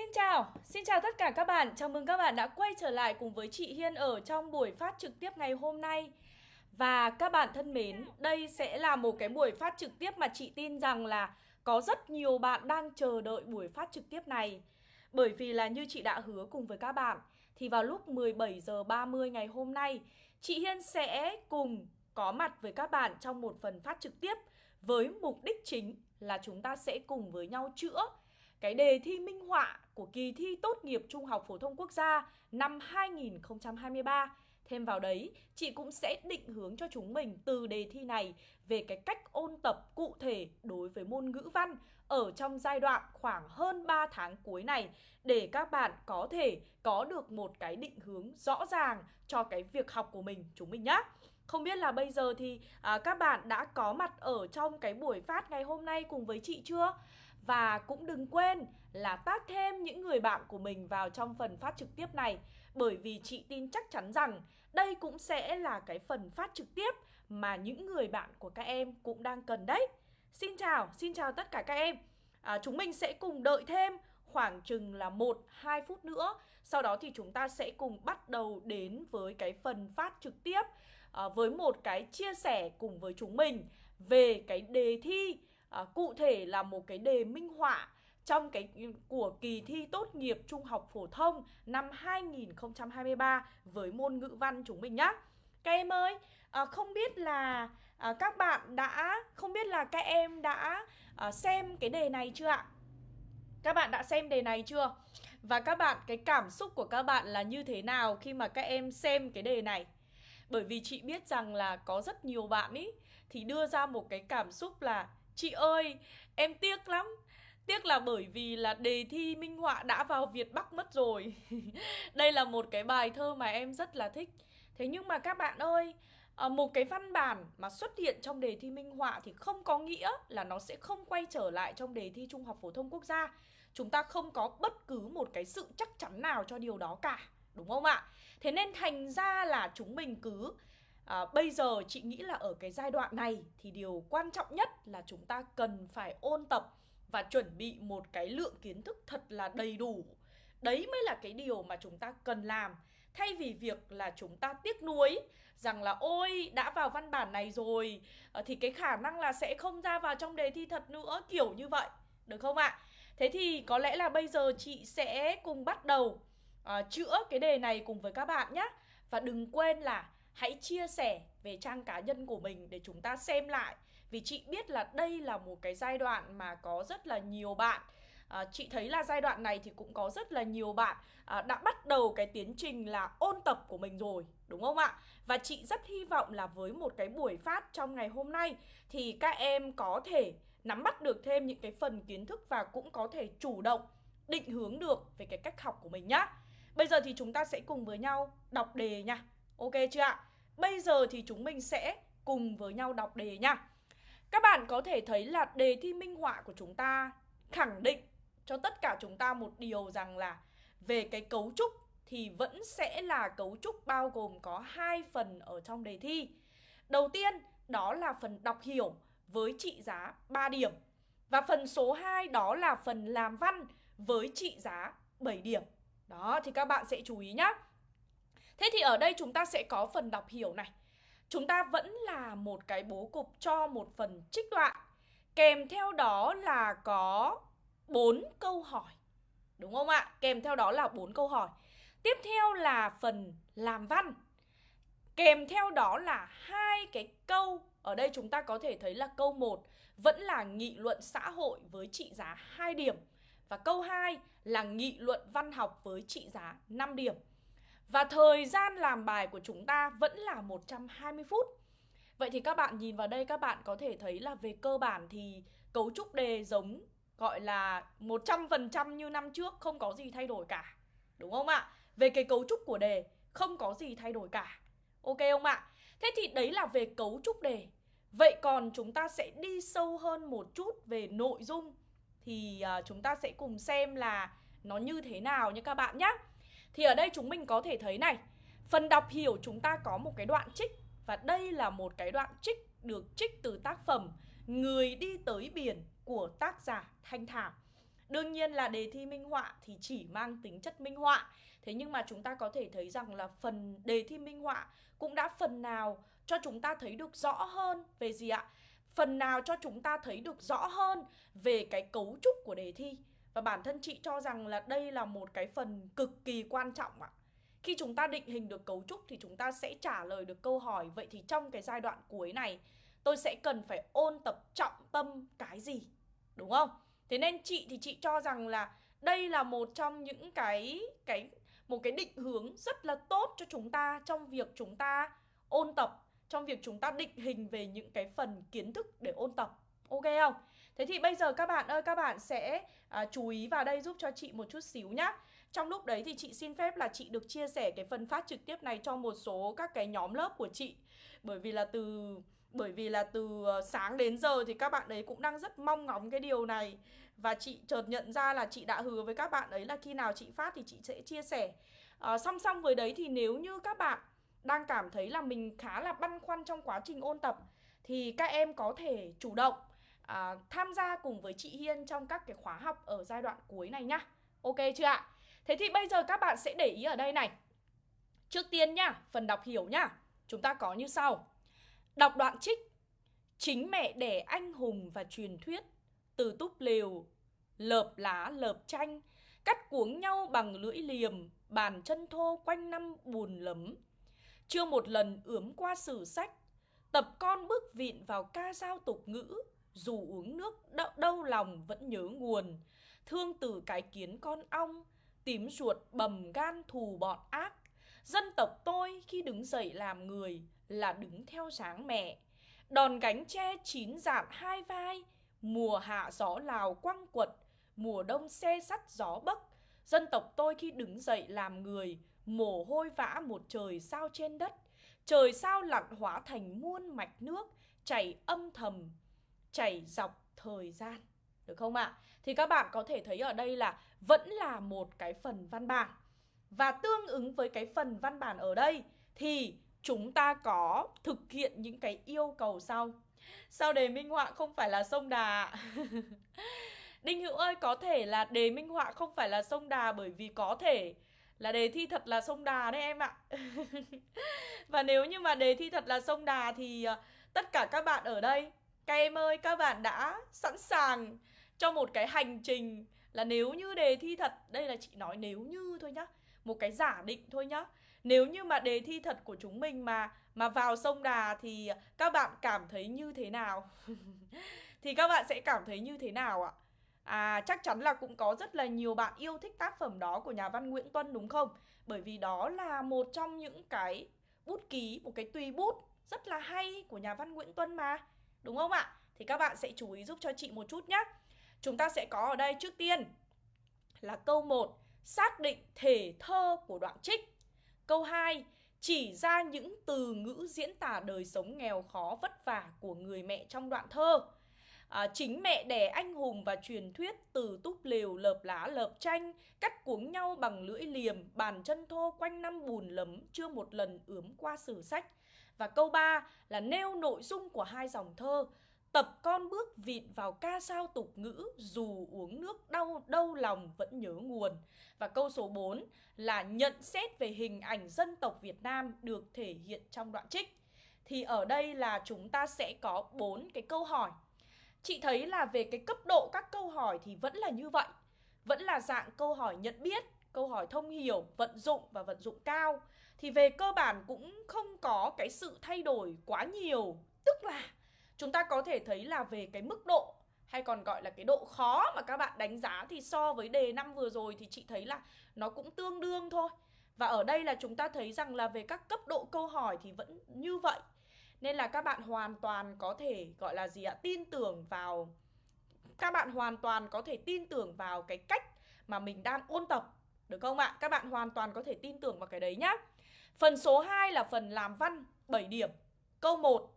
Xin chào, xin chào tất cả các bạn. Chào mừng các bạn đã quay trở lại cùng với chị Hiên ở trong buổi phát trực tiếp ngày hôm nay. Và các bạn thân mến, đây sẽ là một cái buổi phát trực tiếp mà chị tin rằng là có rất nhiều bạn đang chờ đợi buổi phát trực tiếp này. Bởi vì là như chị đã hứa cùng với các bạn thì vào lúc 17 giờ 30 ngày hôm nay, chị Hiên sẽ cùng có mặt với các bạn trong một phần phát trực tiếp với mục đích chính là chúng ta sẽ cùng với nhau chữa cái đề thi minh họa của kỳ thi tốt nghiệp Trung học phổ thông quốc gia năm 2023. Thêm vào đấy, chị cũng sẽ định hướng cho chúng mình từ đề thi này về cái cách ôn tập cụ thể đối với môn ngữ văn ở trong giai đoạn khoảng hơn 3 tháng cuối này để các bạn có thể có được một cái định hướng rõ ràng cho cái việc học của mình chúng mình nhé. Không biết là bây giờ thì à, các bạn đã có mặt ở trong cái buổi phát ngày hôm nay cùng với chị chưa? Và cũng đừng quên là tác thêm những người bạn của mình vào trong phần phát trực tiếp này. Bởi vì chị tin chắc chắn rằng đây cũng sẽ là cái phần phát trực tiếp mà những người bạn của các em cũng đang cần đấy. Xin chào, xin chào tất cả các em. À, Chúng mình sẽ cùng đợi thêm khoảng chừng là 1-2 phút nữa. Sau đó thì chúng ta sẽ cùng bắt đầu đến với cái phần phát trực tiếp à, Với một cái chia sẻ cùng với chúng mình về cái đề thi à, cụ thể là một cái đề minh họa trong cái của kỳ thi tốt nghiệp trung học phổ thông năm 2023 với môn ngữ văn chúng mình nhá. Các em ơi, à, không biết là à, các bạn đã không biết là các em đã à, xem cái đề này chưa ạ? Các bạn đã xem đề này chưa? Và các bạn cái cảm xúc của các bạn là như thế nào khi mà các em xem cái đề này? Bởi vì chị biết rằng là có rất nhiều bạn ý thì đưa ra một cái cảm xúc là Chị ơi, em tiếc lắm. Tiếc là bởi vì là đề thi minh họa đã vào Việt Bắc mất rồi. Đây là một cái bài thơ mà em rất là thích. Thế nhưng mà các bạn ơi à, Một cái văn bản mà xuất hiện trong đề thi minh họa Thì không có nghĩa là nó sẽ không quay trở lại trong đề thi Trung học Phổ thông Quốc gia. Chúng ta không có bất cứ một cái sự chắc chắn nào cho điều đó cả Đúng không ạ? Thế nên thành ra là chúng mình cứ à, bây giờ chị nghĩ là ở cái giai đoạn này thì điều quan trọng nhất là chúng ta cần phải ôn tập và chuẩn bị một cái lượng kiến thức thật là đầy đủ. Đấy mới là cái điều mà chúng ta cần làm. Thay vì việc là chúng ta tiếc nuối rằng là ôi đã vào văn bản này rồi ờ, thì cái khả năng là sẽ không ra vào trong đề thi thật nữa kiểu như vậy. Được không ạ? Thế thì có lẽ là bây giờ chị sẽ cùng bắt đầu uh, chữa cái đề này cùng với các bạn nhé và đừng quên là hãy chia sẻ về trang cá nhân của mình để chúng ta xem lại. Vì chị biết là đây là một cái giai đoạn mà có rất là nhiều bạn à, chị thấy là giai đoạn này thì cũng có rất là nhiều bạn à, đã bắt đầu cái tiến trình là ôn tập của mình rồi đúng không ạ? Và chị rất hy vọng là với một cái buổi phát trong ngày hôm nay thì các em có thể nắm bắt được thêm những cái phần kiến thức và cũng có thể chủ động định hướng được về cái cách học của mình nhá. Bây giờ thì chúng ta sẽ cùng với nhau đọc đề nha. Ok chưa ạ? Bây giờ thì chúng mình sẽ cùng với nhau đọc đề nha Các bạn có thể thấy là đề thi minh họa của chúng ta khẳng định cho tất cả chúng ta một điều rằng là về cái cấu trúc thì vẫn sẽ là cấu trúc bao gồm có hai phần ở trong đề thi. Đầu tiên, đó là phần đọc hiểu với trị giá 3 điểm. Và phần số 2 đó là phần làm văn với trị giá 7 điểm. Đó, thì các bạn sẽ chú ý nhé. Thế thì ở đây chúng ta sẽ có phần đọc hiểu này. Chúng ta vẫn là một cái bố cục cho một phần trích đoạn. Kèm theo đó là có 4 câu hỏi. Đúng không ạ? Kèm theo đó là 4 câu hỏi. Tiếp theo là phần làm văn. Kèm theo đó là hai cái câu. Ở đây chúng ta có thể thấy là câu 1 Vẫn là nghị luận xã hội với trị giá 2 điểm. Và câu 2 là nghị luận văn học với trị giá 5 điểm và thời gian làm bài của chúng ta vẫn là 120 phút. Vậy thì các bạn nhìn vào đây các bạn có thể thấy là về cơ bản thì cấu trúc đề giống gọi là 100% như năm trước không có gì thay đổi cả. Đúng không ạ? Về cái cấu trúc của đề không có gì thay đổi cả. Ok không ạ? Thế thì đấy là về cấu trúc đề. Vậy còn chúng ta sẽ đi sâu hơn một chút về nội dung. Thì uh, chúng ta sẽ cùng xem là nó như thế nào nha các bạn nhé thì ở đây chúng mình có thể thấy này, Phần đọc hiểu chúng ta có một cái đoạn trích, Và đây là một cái đoạn trích được trích từ tác phẩm Người đi tới biển của tác giả Thanh Thảo. Đương nhiên là đề thi minh họa thì chỉ mang tính chất minh họa. Thế nhưng mà chúng ta có thể thấy rằng là phần đề thi minh họa cũng đã phần nào cho chúng ta thấy được rõ hơn về gì ạ? Phần nào cho chúng ta thấy được rõ hơn về cái cấu trúc của đề thi. Và bản thân chị cho rằng là đây là một cái phần cực kỳ quan trọng ạ Khi chúng ta định hình được cấu trúc thì chúng ta sẽ trả lời được câu hỏi Vậy thì trong cái giai đoạn cuối này tôi sẽ cần phải ôn tập trọng tâm cái gì Đúng không? Thế nên chị thì chị cho rằng là đây là một trong những cái cái một cái định hướng rất là tốt cho chúng ta trong việc chúng ta ôn tập, trong việc chúng ta định hình về những cái phần kiến thức để ôn tập. Ok không? Thế thì bây giờ các bạn ơi, các bạn sẽ à, chú ý vào đây giúp cho chị một chút xíu nhá. Trong lúc đấy thì chị xin phép là chị được chia sẻ cái phần phát trực tiếp này cho một số các cái nhóm lớp của chị. Bởi vì là từ bởi vì là từ ờ, sáng đến giờ thì các bạn ấy cũng đang rất mong ngóng cái điều này Và chị chợt nhận ra là chị đã hứa với các bạn ấy là khi nào chị phát thì chị sẽ chia sẻ à, Song song với đấy thì nếu như các bạn đang cảm thấy là mình khá là băn khoăn trong quá trình ôn tập Thì các em có thể chủ động à, tham gia cùng với chị Hiên trong các cái khóa học ở giai đoạn cuối này nhá. Ok chưa ạ? Thế thì bây giờ các bạn sẽ để ý ở đây này. Trước tiên nhá, phần đọc hiểu nhá. Chúng ta có như sau. Đọc đoạn trích. Chính mẹ đẻ anh hùng và truyền thuyết. Từ túp lều. Lợp lá lợp tranh Cắt cuống nhau bằng lưỡi liềm. Bàn chân thô quanh năm buồn lấm. Chưa một lần ướm qua sử sách. Tập con bước vịn vào ca dao tục ngữ. Dù uống nước đau, đau lòng vẫn nhớ nguồn Thương từ cái kiến con ong Tím ruột bầm gan thù bọn ác Dân tộc tôi khi đứng dậy làm người là đứng theo dáng mẹ. Đòn gánh tre chín dạn hai vai, mùa hạ gió lào quăng quật, mùa đông xe sắt gió bấc. Dân tộc tôi khi đứng dậy làm người, mồ hôi vã một trời sao trên đất. Trời sao lặn hóa thành muôn mạch nước, chảy âm thầm, chảy dọc thời gian. Được không ạ? À? Thì các bạn có thể thấy ở đây là vẫn là một cái phần văn bản. Và tương ứng với cái phần văn bản ở đây thì chúng ta có thực hiện những cái yêu cầu sau Sao đề minh họa không phải là sông Đà Đinh Hữu ơi, có thể là đề minh họa không phải là sông Đà Bởi vì có thể là đề thi thật là sông Đà đấy em ạ Và nếu như mà đề thi thật là sông Đà thì ờ, tất cả các bạn ở đây các em ơi các bạn đã sẵn sàng cho một cái hành trình là nếu như đề thi thật Đây là chị nói nếu như thôi nhá Một cái giả định thôi nhá nếu như mà đề thi thật của chúng mình mà mà vào sông Đà thì các bạn cảm thấy như thế nào? thì các bạn sẽ cảm thấy như thế nào ạ? À chắc chắn là cũng có rất là nhiều bạn yêu thích tác phẩm đó của nhà văn Nguyễn Tuân đúng không? Bởi vì đó là một trong những cái bút ký, một cái tùy bút rất là hay của nhà văn Nguyễn Tuân mà. Đúng không ạ? Thì các bạn sẽ chú ý giúp cho chị một chút nhé. Chúng ta sẽ có ở đây trước tiên là câu 1 Xác định thể thơ của đoạn trích Câu 2 chỉ ra những từ ngữ diễn tả đời sống nghèo khó vất vả của người mẹ trong đoạn thơ. À, chính mẹ đẻ anh hùng và truyền thuyết từ túp lều lợp lá lợp tranh cắt cuống nhau bằng lưỡi liềm bàn chân thô quanh năm bùn lấm chưa một lần ướm qua sử sách và câu 3 là nêu nội dung của hai dòng thơ Tập con bước vịt vào ca sao tục ngữ Dù uống nước đau đau lòng vẫn nhớ nguồn. Và câu số 4 là nhận xét về hình ảnh dân tộc Việt Nam được thể hiện trong đoạn trích. Thì ở đây là chúng ta sẽ có bốn cái câu hỏi. Chị thấy là về cái cấp độ các câu hỏi thì vẫn là như vậy. Vẫn là dạng câu hỏi nhận biết, câu hỏi thông hiểu, vận dụng và vận dụng cao. Thì về cơ bản cũng không có cái sự thay đổi quá nhiều Tức là chúng ta có thể thấy là về cái mức độ, hay còn gọi là cái độ khó mà các bạn đánh giá thì so với đề năm vừa rồi thì chị thấy là nó cũng tương đương thôi. Và ở đây là chúng ta thấy rằng là về các cấp độ câu hỏi thì vẫn như vậy. Nên là các bạn hoàn toàn có thể gọi là gì ạ? Tin tưởng vào, các bạn hoàn toàn có thể tin tưởng vào cái cách mà mình đang ôn tập, được không ạ? Các bạn hoàn toàn có thể tin tưởng vào cái đấy nhá. Phần số 2 là phần làm văn 7 điểm. Câu 1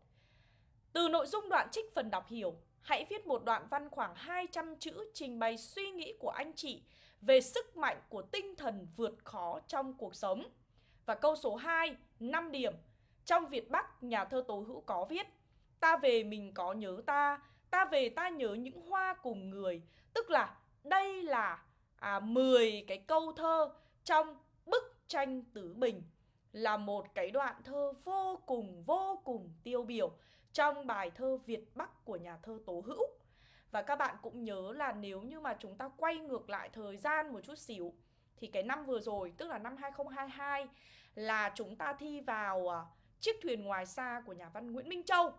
từ nội dung đoạn trích phần đọc hiểu, hãy viết một đoạn văn khoảng 200 chữ trình bày suy nghĩ của anh chị về sức mạnh của tinh thần vượt khó trong cuộc sống. Và câu số 2, 5 điểm. Trong Việt Bắc, nhà thơ Tố Hữu có viết Ta về mình có nhớ ta, ta về ta nhớ những hoa cùng người Tức là đây là à, 10 cái câu thơ trong bức tranh Tứ Bình là một cái đoạn thơ vô cùng vô cùng tiêu biểu trong bài thơ Việt Bắc của nhà thơ Tố Hữu. Và các bạn cũng nhớ là nếu như mà chúng ta quay ngược lại thời gian một chút xíu thì cái năm vừa rồi tức là năm 2022 là chúng ta thi vào à, chiếc thuyền ngoài xa của nhà văn Nguyễn Minh Châu.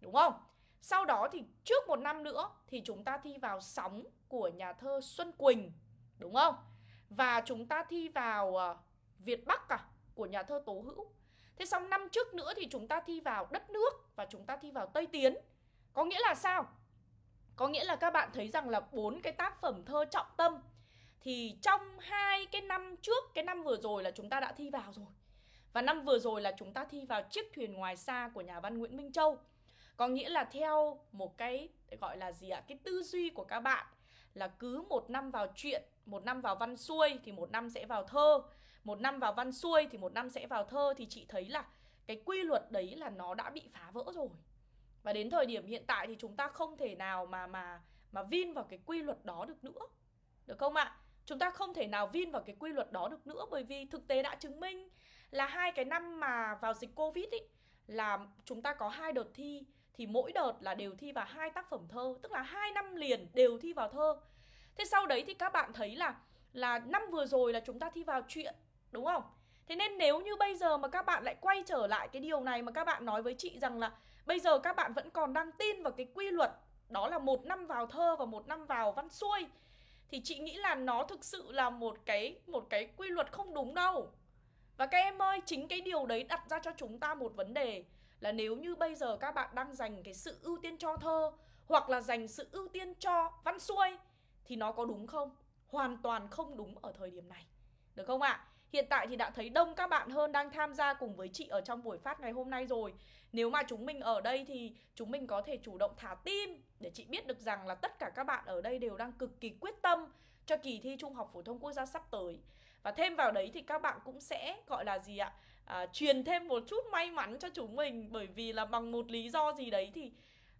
Đúng không? Sau đó thì trước một năm nữa thì chúng ta thi vào sóng của nhà thơ Xuân Quỳnh. Đúng không? Và chúng ta thi vào à, Việt Bắc à, của nhà thơ Tố Hữu. Thế xong năm trước nữa thì chúng ta thi vào Đất Nước và chúng ta thi vào Tây Tiến. Có nghĩa là sao? Có nghĩa là các bạn thấy rằng là bốn cái tác phẩm thơ trọng tâm thì trong hai cái năm trước, cái năm vừa rồi là chúng ta đã thi vào rồi. Và năm vừa rồi là chúng ta thi vào chiếc thuyền ngoài xa của nhà văn Nguyễn Minh Châu. Có nghĩa là theo một cái gọi là gì ạ? Cái tư duy của các bạn là cứ một năm vào chuyện một năm vào văn xuôi thì một năm sẽ vào thơ, một năm vào văn xuôi thì một năm sẽ vào thơ thì chị thấy là cái quy luật đấy là nó đã bị phá vỡ rồi. Và đến thời điểm hiện tại thì chúng ta không thể nào mà mà mà vin vào cái quy luật đó được nữa. Được không ạ? Chúng ta không thể nào vin vào cái quy luật đó được nữa bởi vì thực tế đã chứng minh là hai cái năm mà vào dịch Covid ý là chúng ta có hai đợt thi thì mỗi đợt là đều thi vào hai tác phẩm thơ, tức là hai năm liền đều thi vào thơ. Thế sau đấy thì các bạn thấy là là năm vừa rồi là chúng ta thi vào chuyện, đúng không? Thế nên nếu như bây giờ mà các bạn lại quay trở lại cái điều này mà các bạn nói với chị rằng là bây giờ các bạn vẫn còn đang tin vào cái quy luật đó là một năm vào thơ và một năm vào văn xuôi thì chị nghĩ là nó thực sự là một cái một cái quy luật không đúng đâu. Và các em ơi, chính cái điều đấy đặt ra cho chúng ta một vấn đề là nếu như bây giờ các bạn đang dành cái sự ưu tiên cho thơ hoặc là dành sự ưu tiên cho văn xuôi thì nó có đúng không? Hoàn toàn không đúng ở thời điểm này. Được không ạ? À? Hiện tại thì đã thấy đông các bạn hơn đang tham gia cùng với chị ở trong buổi phát ngày hôm nay rồi Nếu mà chúng mình ở đây thì chúng mình có thể chủ động thả tim Để chị biết được rằng là tất cả các bạn ở đây đều đang cực kỳ quyết tâm cho kỳ thi Trung học Phổ thông Quốc gia sắp tới Và thêm vào đấy thì các bạn cũng sẽ gọi là gì ạ? À, truyền thêm một chút may mắn cho chúng mình Bởi vì là bằng một lý do gì đấy thì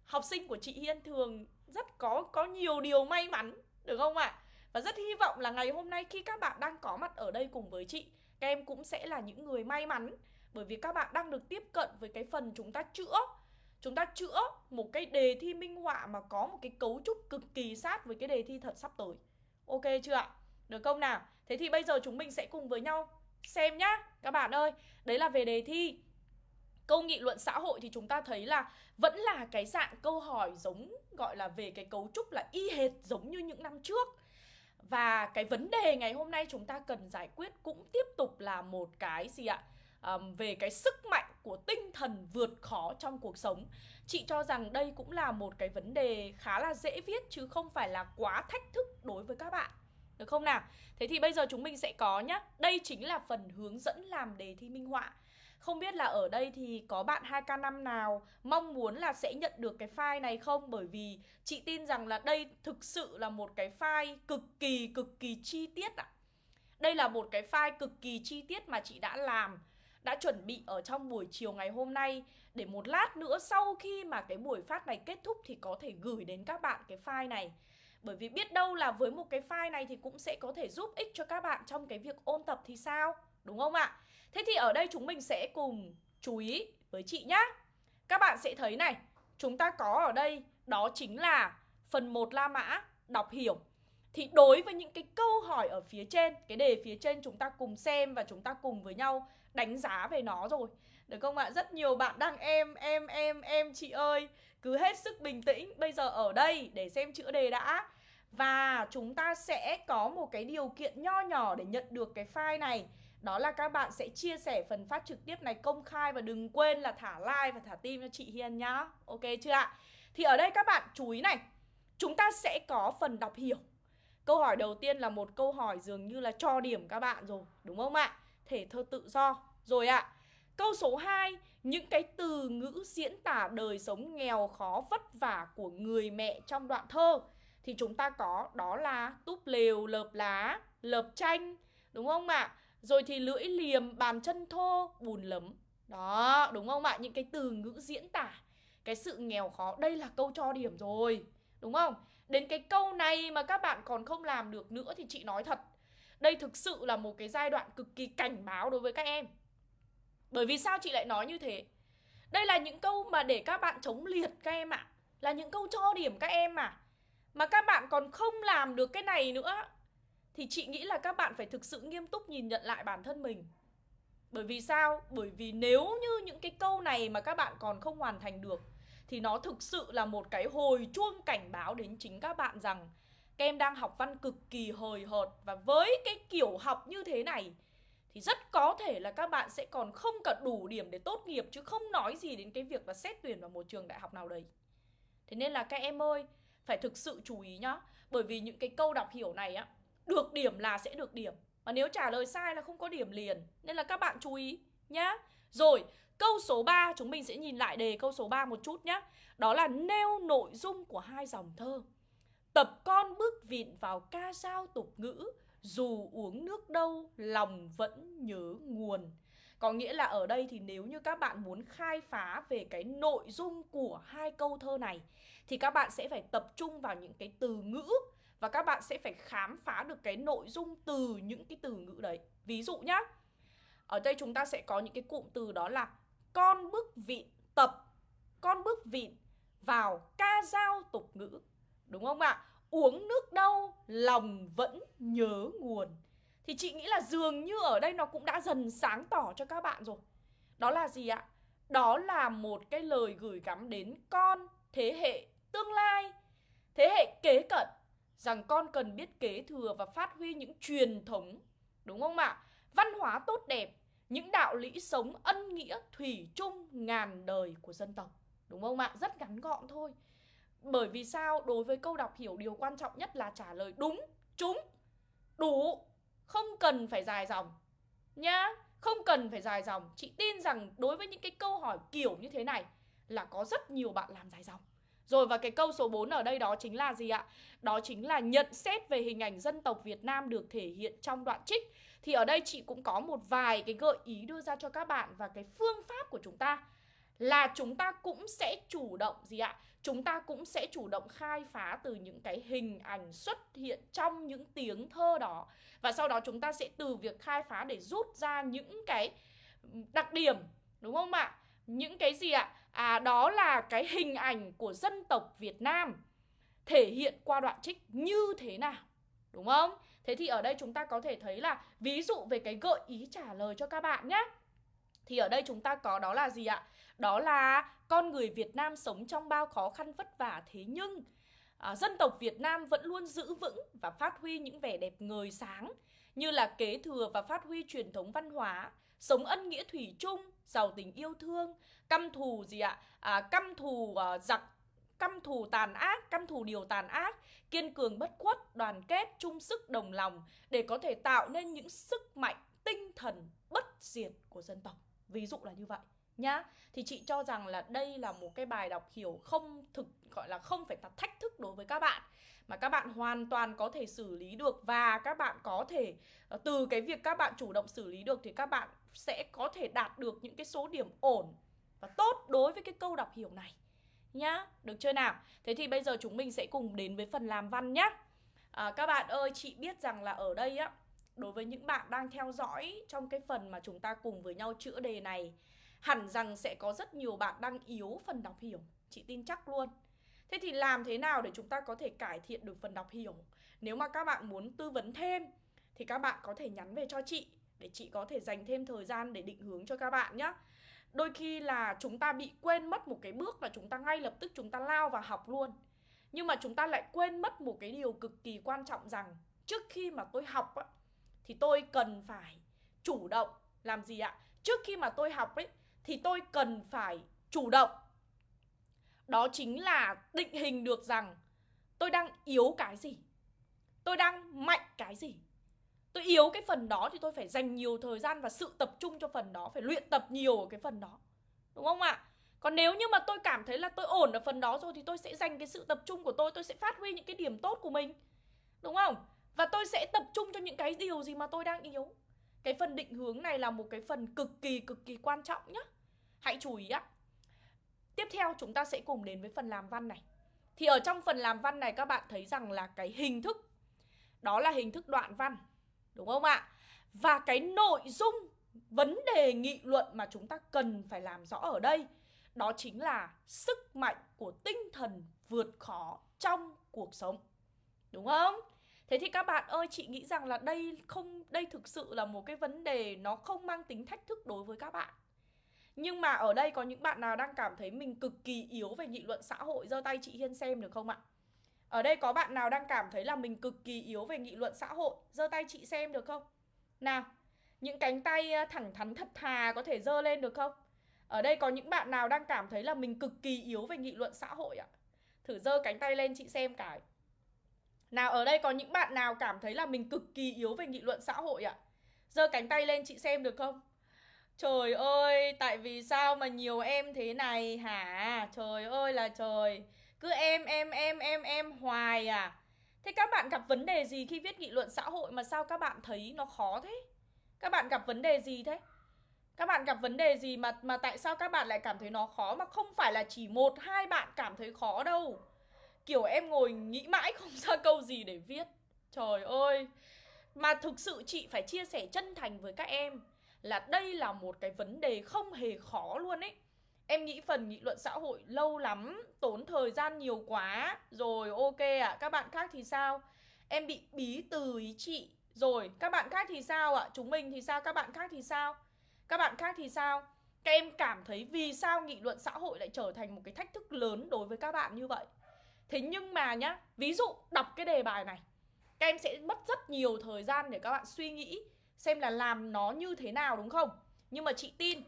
học sinh của chị Hiên thường rất có có nhiều điều may mắn Được không ạ? À? Và rất hy vọng là ngày hôm nay khi các bạn đang có mặt ở đây cùng với chị Các em cũng sẽ là những người may mắn. Bởi vì các bạn đang được tiếp cận với cái phần chúng ta chữa. Chúng ta chữa một cái đề thi minh họa mà có một cái cấu trúc cực kỳ sát với cái đề thi thật sắp tới. Ok chưa ạ? Được không nào? Thế thì bây giờ chúng mình sẽ cùng với nhau xem nhá Các bạn ơi, đấy là về đề thi. Câu nghị luận xã hội thì chúng ta thấy là vẫn là cái dạng câu hỏi giống gọi là về cái cấu trúc là y hệt giống như những năm trước và cái vấn đề ngày hôm nay chúng ta cần giải quyết cũng tiếp tục là một cái gì ạ? Um, về cái sức mạnh của tinh thần vượt khó trong cuộc sống Chị cho rằng đây cũng là một cái vấn đề khá là dễ viết chứ không phải là quá thách thức đối với các bạn Được không nào? Thế thì bây giờ chúng mình sẽ có nhá Đây chính là phần hướng dẫn làm đề thi minh họa không biết là ở đây thì có bạn 2K5 nào mong muốn là sẽ nhận được cái file này không? Bởi vì chị tin rằng là đây thực sự là một cái file cực kỳ cực kỳ chi tiết ạ. À. Đây là một cái file cực kỳ chi tiết mà chị đã làm, đã chuẩn bị ở trong buổi chiều ngày hôm nay để một lát nữa sau khi mà cái buổi phát này kết thúc thì có thể gửi đến các bạn cái file này. Bởi vì biết đâu là với một cái file này thì cũng sẽ có thể giúp ích cho các bạn trong cái việc ôn tập thì sao? Đúng không ạ? Thế thì ở đây chúng mình sẽ cùng chú ý với chị nhá. Các bạn sẽ thấy này Chúng ta có ở đây đó chính là phần 1 La Mã đọc hiểu. Thì đối với những cái câu hỏi ở phía trên Cái đề phía trên chúng ta cùng xem và chúng ta cùng với nhau đánh giá về nó rồi. Được không ạ? Rất nhiều bạn đang em, em, em, em chị ơi. Cứ hết sức bình tĩnh Bây giờ ở đây để xem chữ đề đã. Và chúng ta sẽ có một cái điều kiện nho nhỏ để nhận được cái file này đó là các bạn sẽ chia sẻ phần phát trực tiếp này công khai và đừng quên là thả like và thả tim cho chị Hiền nhá. Ok chưa ạ? Thì ở đây các bạn chú ý này, chúng ta sẽ có phần đọc hiểu. Câu hỏi đầu tiên là một câu hỏi dường như là cho điểm các bạn rồi, đúng không ạ? Thể thơ tự do. Rồi ạ. Câu số 2, những cái từ ngữ diễn tả đời sống nghèo khó vất vả của người mẹ trong đoạn thơ thì chúng ta có đó là túp lều, lợp lá, lợp tranh, đúng không ạ? Rồi thì lưỡi liềm, bàn chân thô, bùn lấm Đó, đúng không ạ? Những cái từ ngữ diễn tả Cái sự nghèo khó Đây là câu cho điểm rồi Đúng không? Đến cái câu này mà các bạn còn không làm được nữa thì chị nói thật Đây thực sự là một cái giai đoạn cực kỳ cảnh báo đối với các em Bởi vì sao chị lại nói như thế? Đây là những câu mà để các bạn chống liệt các em ạ à. Là những câu cho điểm các em mà Mà các bạn còn không làm được cái này nữa thì chị nghĩ là các bạn phải thực sự nghiêm túc nhìn nhận lại bản thân mình Bởi vì sao? Bởi vì nếu như những cái câu này mà các bạn còn không hoàn thành được Thì nó thực sự là một cái hồi chuông cảnh báo đến chính các bạn rằng Các em đang học văn cực kỳ hời hợt Và với cái kiểu học như thế này thì rất có thể là các bạn sẽ còn không cả đủ điểm để tốt nghiệp chứ không nói gì đến cái việc là xét tuyển vào một trường đại học nào đấy. Thế nên là các em ơi, phải thực sự chú ý nhá. Bởi vì những cái câu đọc hiểu này á, được điểm là sẽ được điểm. Và nếu trả lời sai là không có điểm liền. Nên là các bạn chú ý nhá. Rồi, câu số 3 chúng mình sẽ nhìn lại đề câu số 3 một chút nhá. Đó là nêu nội dung của hai dòng thơ. Tập con bước vịn vào ca dao tục ngữ dù uống nước đâu lòng vẫn nhớ nguồn có nghĩa là ở đây thì nếu như các bạn muốn khai phá về cái nội dung của hai câu thơ này thì các bạn sẽ phải tập trung vào những cái từ ngữ và các bạn sẽ phải khám phá được cái nội dung từ những cái từ ngữ đấy. Ví dụ nhá. Ở đây chúng ta sẽ có những cái cụm từ đó là con bước vịn tập, con bước vịn vào ca dao tục ngữ. Đúng không ạ? uống nước đâu lòng vẫn nhớ nguồn thì chị nghĩ là dường như ở đây nó cũng đã dần sáng tỏ cho các bạn rồi đó là gì ạ đó là một cái lời gửi gắm đến con thế hệ tương lai thế hệ kế cận rằng con cần biết kế thừa và phát huy những truyền thống đúng không ạ văn hóa tốt đẹp những đạo lý sống ân nghĩa thủy chung ngàn đời của dân tộc đúng không ạ rất ngắn gọn thôi bởi vì sao? Đối với câu đọc hiểu điều quan trọng nhất là trả lời đúng, trúng, đủ, không cần phải dài dòng nhá. Không cần phải dài dòng. Chị tin rằng đối với những cái câu hỏi kiểu như thế này là có rất nhiều bạn làm dài dòng. Rồi và cái câu số 4 ở đây đó chính là gì ạ? Đó chính là nhận xét về hình ảnh dân tộc Việt Nam được thể hiện trong đoạn trích. Thì ở đây chị cũng có một vài cái gợi ý đưa ra cho các bạn và cái phương pháp của chúng ta là chúng ta cũng sẽ chủ động gì ạ? Chúng ta cũng sẽ chủ động khai phá từ những cái hình ảnh xuất hiện trong những tiếng thơ đó và sau đó chúng ta sẽ từ việc khai phá để rút ra những cái đặc điểm, đúng không ạ? Những cái gì ạ? À đó là cái hình ảnh của dân tộc Việt Nam thể hiện qua đoạn trích như thế nào đúng không? Thế thì ở đây chúng ta có thể thấy là ví dụ về cái gợi ý trả lời cho các bạn nhé. Thì ở đây chúng ta có đó là gì ạ? Đó là con người Việt Nam sống trong bao khó khăn vất vả thế nhưng à, dân tộc Việt Nam vẫn luôn giữ vững và phát huy những vẻ đẹp ngời sáng như là kế thừa và phát huy truyền thống văn hóa, sống ân nghĩa thủy chung, giàu tình yêu thương, căm thù gì ạ? À, căm thù à, giặc căm thù tàn ác, căm thù điều tàn ác, kiên cường bất khuất, đoàn kết, chung sức đồng lòng để có thể tạo nên những sức mạnh tinh thần bất diệt của dân tộc. Ví dụ là như vậy nhá thì chị cho rằng là đây là một cái bài đọc hiểu không thực gọi là không phải là thách thức đối với các bạn mà các bạn hoàn toàn có thể xử lý được và các bạn có thể ờ, từ cái việc các bạn chủ động xử lý được thì các bạn sẽ có thể đạt được những cái số điểm ổn và tốt đối với cái câu đọc hiểu này nhá. Được chưa nào? Thế thì bây giờ chúng mình sẽ cùng đến với phần làm văn nhá. À, các bạn ơi chị biết rằng là ở đây á đối với những bạn đang theo dõi trong cái phần mà chúng ta cùng với nhau chữa đề này hẳn rằng sẽ có rất nhiều bạn đang yếu phần đọc hiểu. Chị tin chắc luôn. Thế thì làm thế nào để chúng ta có thể cải thiện được phần đọc hiểu? Nếu mà các bạn muốn tư vấn thêm thì các bạn có thể nhắn về cho chị để chị có thể dành thêm thời gian để định hướng cho các bạn nhé đôi khi là chúng ta bị quên mất một cái bước là chúng ta ngay lập tức chúng ta lao vào học luôn. Nhưng mà chúng ta lại quên mất một cái điều cực kỳ quan trọng rằng trước khi mà tôi học á, thì tôi cần phải chủ động. Làm gì ạ? Trước khi mà tôi học ấy thì tôi cần phải chủ động. Đó chính là định hình được rằng tôi đang yếu cái gì? Tôi đang mạnh cái gì? Tôi yếu cái phần đó thì tôi phải dành nhiều thời gian và sự tập trung cho phần đó, phải luyện tập nhiều ở cái phần đó. Đúng không ạ? Còn nếu như mà tôi cảm thấy là tôi ổn ở phần đó rồi thì tôi sẽ dành cái sự tập trung của tôi tôi sẽ phát huy những cái điểm tốt của mình. Đúng không? Và tôi sẽ tập trung cho những cái điều gì mà tôi đang yếu. Cái phần định hướng này là một cái phần cực kỳ cực kỳ quan trọng nhé hãy chú ý ạ tiếp theo chúng ta sẽ cùng đến với phần làm văn này. Thì ở trong phần làm văn này các bạn thấy rằng là cái hình thức, Đó là hình thức đoạn văn. Đúng không ạ? Và cái nội dung vấn đề nghị luận mà chúng ta cần phải làm rõ ở đây Đó chính là sức mạnh của tinh thần vượt khó trong cuộc sống Đúng không? Thế thì các bạn ơi, chị nghĩ rằng là đây không đây thực sự là một cái vấn đề nó không mang tính thách thức đối với các bạn. Nhưng mà ở đây có những bạn nào đang cảm thấy mình cực kỳ yếu về nghị luận xã hội giơ tay chị Hiên xem được không ạ? Ở đây có bạn nào đang cảm thấy là mình cực kỳ yếu về nghị luận xã hội giơ tay chị xem được không? Nào, những cánh tay thẳng thắn thật thà có thể giơ lên được không? Ở đây có những bạn nào đang cảm thấy là mình cực kỳ yếu về nghị luận xã hội ạ? Thử giơ cánh tay lên chị xem cái. Nào ở đây có những bạn nào cảm thấy là mình cực kỳ yếu về nghị luận xã hội ạ? Giơ cánh tay lên chị xem được không? Trời ơi, tại vì sao mà nhiều em thế này hả? Trời ơi là trời. Cứ em em em em em, hoài à? Thế các bạn gặp vấn đề gì khi viết nghị luận xã hội mà sao các bạn thấy nó khó thế? Các bạn gặp vấn đề gì thế? Các bạn gặp vấn đề gì mà mà tại sao các bạn lại cảm thấy nó khó mà không phải là chỉ một, hai bạn cảm thấy khó đâu. Kiểu em ngồi nghĩ mãi không ra câu gì để viết Trời ơi Mà thực sự chị phải chia sẻ chân thành với các em Là đây là một cái vấn đề không hề khó luôn ấy Em nghĩ phần nghị luận xã hội lâu lắm Tốn thời gian nhiều quá Rồi ok ạ à. Các bạn khác thì sao Em bị bí từ ý chị Rồi các bạn khác thì sao ạ à? Chúng mình thì sao Các bạn khác thì sao Các bạn khác thì sao Các em cảm thấy vì sao nghị luận xã hội lại trở thành một cái thách thức lớn đối với các bạn như vậy Thế nhưng mà nhá, ví dụ đọc cái đề bài này Các em sẽ mất rất nhiều thời gian để các bạn suy nghĩ Xem là làm nó như thế nào đúng không? Nhưng mà chị tin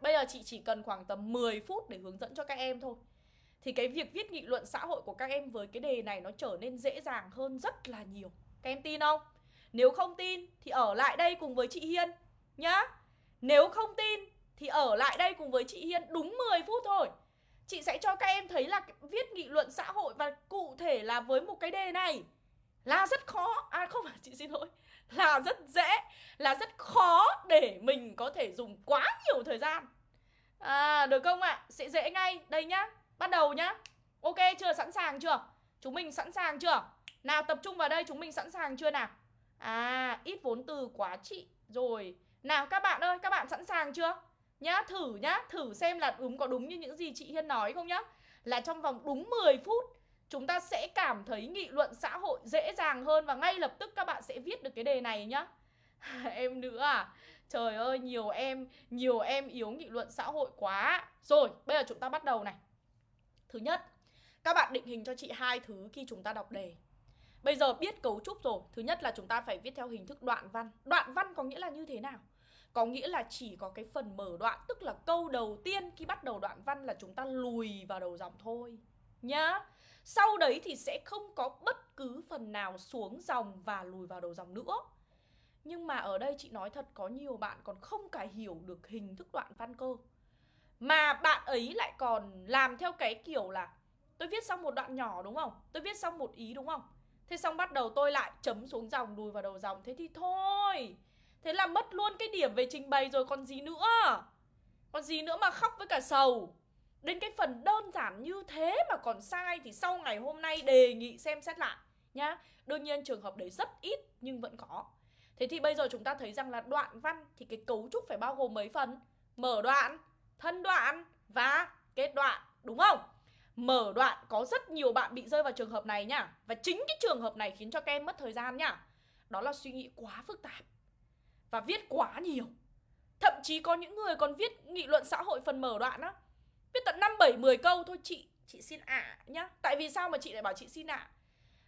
Bây giờ chị chỉ cần khoảng tầm 10 phút để hướng dẫn cho các em thôi. Thì cái việc viết nghị luận xã hội của các em với cái đề này nó trở nên dễ dàng hơn rất là nhiều. Các em tin không? Nếu không tin thì ở lại đây cùng với chị Hiên nhá. Nếu không tin thì ở lại đây cùng với chị Hiên đúng 10 phút thôi. Chị sẽ cho các em thấy là viết nghị luận xã hội và cụ thể là với một cái đề này là rất khó. À không phải, chị xin lỗi là rất dễ, là rất khó để mình có thể dùng quá nhiều thời gian. À được không ạ? Sẽ dễ ngay. Đây nhá, bắt đầu nhá. Ok, chưa? Sẵn sàng chưa? Chúng mình sẵn sàng chưa? Nào, tập trung vào đây, chúng mình sẵn sàng chưa nào? À ít vốn từ quá chị rồi. Nào, các bạn ơi, các bạn sẵn sàng chưa? Nhá, thử nhá. Thử xem là đúng có đúng như những gì chị Hiên nói không nhá? Là trong vòng đúng 10 phút chúng ta sẽ cảm thấy nghị luận xã hội dễ dàng hơn và ngay lập tức các bạn sẽ viết được cái đề này nhá. Em nữa à trời ơi, nhiều em nhiều em yếu nghị luận xã hội quá. Rồi, bây giờ chúng ta bắt đầu này. Thứ nhất, các bạn định hình cho chị hai thứ khi chúng ta đọc đề. Bây giờ biết cấu trúc rồi. Thứ nhất là chúng ta phải viết theo hình thức đoạn văn. Đoạn văn có nghĩa là như thế nào? Có nghĩa là chỉ có cái phần mở đoạn, Tức là câu đầu tiên khi bắt đầu đoạn văn là chúng ta lùi vào đầu dòng thôi. Nhá. Sau đấy thì sẽ không có bất cứ phần nào xuống dòng và lùi vào đầu dòng nữa. Nhưng mà ở đây chị nói thật, có nhiều bạn còn không cả hiểu được hình thức đoạn văn cơ. Mà bạn ấy lại còn làm theo cái kiểu là, Tôi viết xong một đoạn nhỏ, đúng không? Tôi viết xong một ý, đúng không? Thế xong bắt đầu tôi lại chấm xuống dòng, lùi vào đầu dòng. Thế thì thôi. Thế là mất luôn cái điểm về trình bày rồi còn gì nữa. Còn gì nữa mà khóc với cả sầu. Đến cái phần đơn giản như thế mà còn sai Thì sau ngày hôm nay đề nghị xem xét lại nhá. Đương nhiên trường hợp đấy rất ít nhưng vẫn có. Thế thì bây giờ chúng ta thấy rằng là đoạn văn Thì cái cấu trúc phải bao gồm mấy phần? Mở đoạn, thân đoạn và kết đoạn Đúng không? Mở đoạn có rất nhiều bạn bị rơi vào trường hợp này nhá. Và chính cái trường hợp này khiến cho các em mất thời gian nhá. Đó là suy nghĩ quá phức tạp và viết quá nhiều. Thậm chí có những người còn viết nghị luận xã hội phần mở đoạn á. Viết tận 5, 7, 10 câu thôi chị Chị xin ạ à, nhá Tại vì sao mà chị lại bảo chị xin ạ à?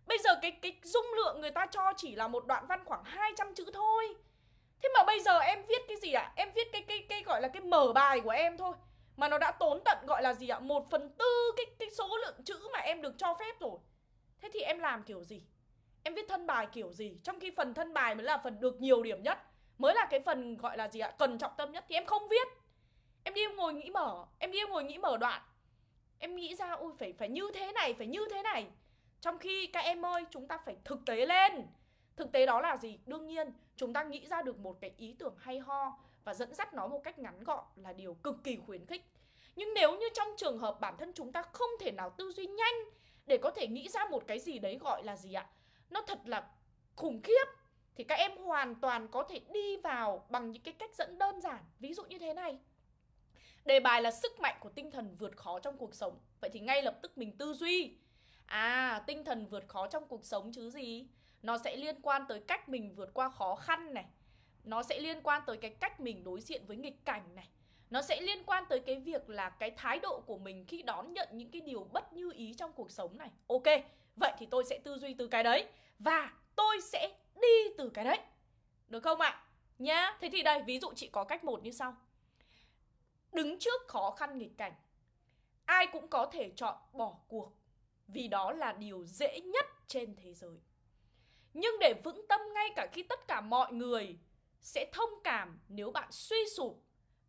Bây giờ cái cái dung lượng người ta cho chỉ là một đoạn văn khoảng 200 chữ thôi Thế mà bây giờ em viết cái gì ạ? À? Em viết cái, cái cái gọi là cái mở bài của em thôi Mà nó đã tốn tận gọi là gì ạ? À? Một phần tư cái, cái số lượng chữ mà em được cho phép rồi Thế thì em làm kiểu gì? Em viết thân bài kiểu gì? Trong khi phần thân bài mới là phần được nhiều điểm nhất mới là cái phần gọi là gì ạ cần trọng tâm nhất thì em không viết em đi em ngồi nghĩ mở, em đi em ngồi nghĩ mở đoạn em nghĩ ra ui phải phải như thế này, phải như thế này trong khi các em ơi, chúng ta phải thực tế lên thực tế đó là gì đương nhiên, chúng ta nghĩ ra được một cái ý tưởng hay ho và dẫn dắt nó một cách ngắn gọn là điều cực kỳ khuyến khích nhưng nếu như trong trường hợp bản thân chúng ta không thể nào tư duy nhanh để có thể nghĩ ra một cái gì đấy gọi là gì ạ? Nó thật là khủng khiếp thì các em hoàn toàn có thể đi vào bằng những cái cách dẫn đơn giản. Ví dụ như thế này. Đề bài là sức mạnh của tinh thần vượt khó trong cuộc sống. Vậy thì ngay lập tức mình tư duy. À, tinh thần vượt khó trong cuộc sống chứ gì? Nó sẽ liên quan tới cách mình vượt qua khó khăn này. Nó sẽ liên quan tới cái cách mình đối diện với nghịch cảnh này. Nó sẽ liên quan tới cái việc là cái thái độ của mình khi đón nhận những cái điều bất như ý trong cuộc sống này. Ok, vậy thì tôi sẽ tư duy từ cái đấy và tôi sẽ đi từ cái đấy. Được không ạ? Nhá, thế thì đây ví dụ chị có cách một như sau. Đứng trước khó khăn nghịch cảnh, ai cũng có thể chọn bỏ cuộc vì đó là điều dễ nhất trên thế giới. Nhưng để vững tâm ngay cả khi tất cả mọi người sẽ thông cảm nếu bạn suy sụp,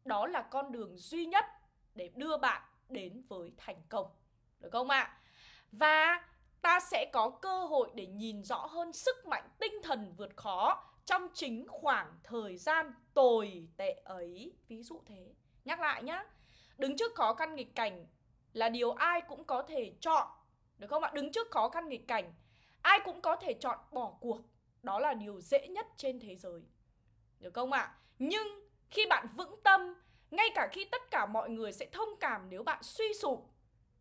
đó là con đường duy nhất để đưa bạn đến với thành công. Được không ạ? Và ta sẽ có cơ hội để nhìn rõ hơn sức mạnh tinh thần vượt khó trong chính khoảng thời gian tồi tệ ấy. Ví dụ thế. Nhắc lại nhá. Đứng trước khó khăn nghịch cảnh là điều ai cũng có thể chọn. Được không ạ? Đứng trước khó khăn nghịch cảnh, ai cũng có thể chọn bỏ cuộc. Đó là điều dễ nhất trên thế giới. Được không ạ? Nhưng khi bạn vững tâm, ngay cả khi tất cả mọi người sẽ thông cảm nếu bạn suy sụp,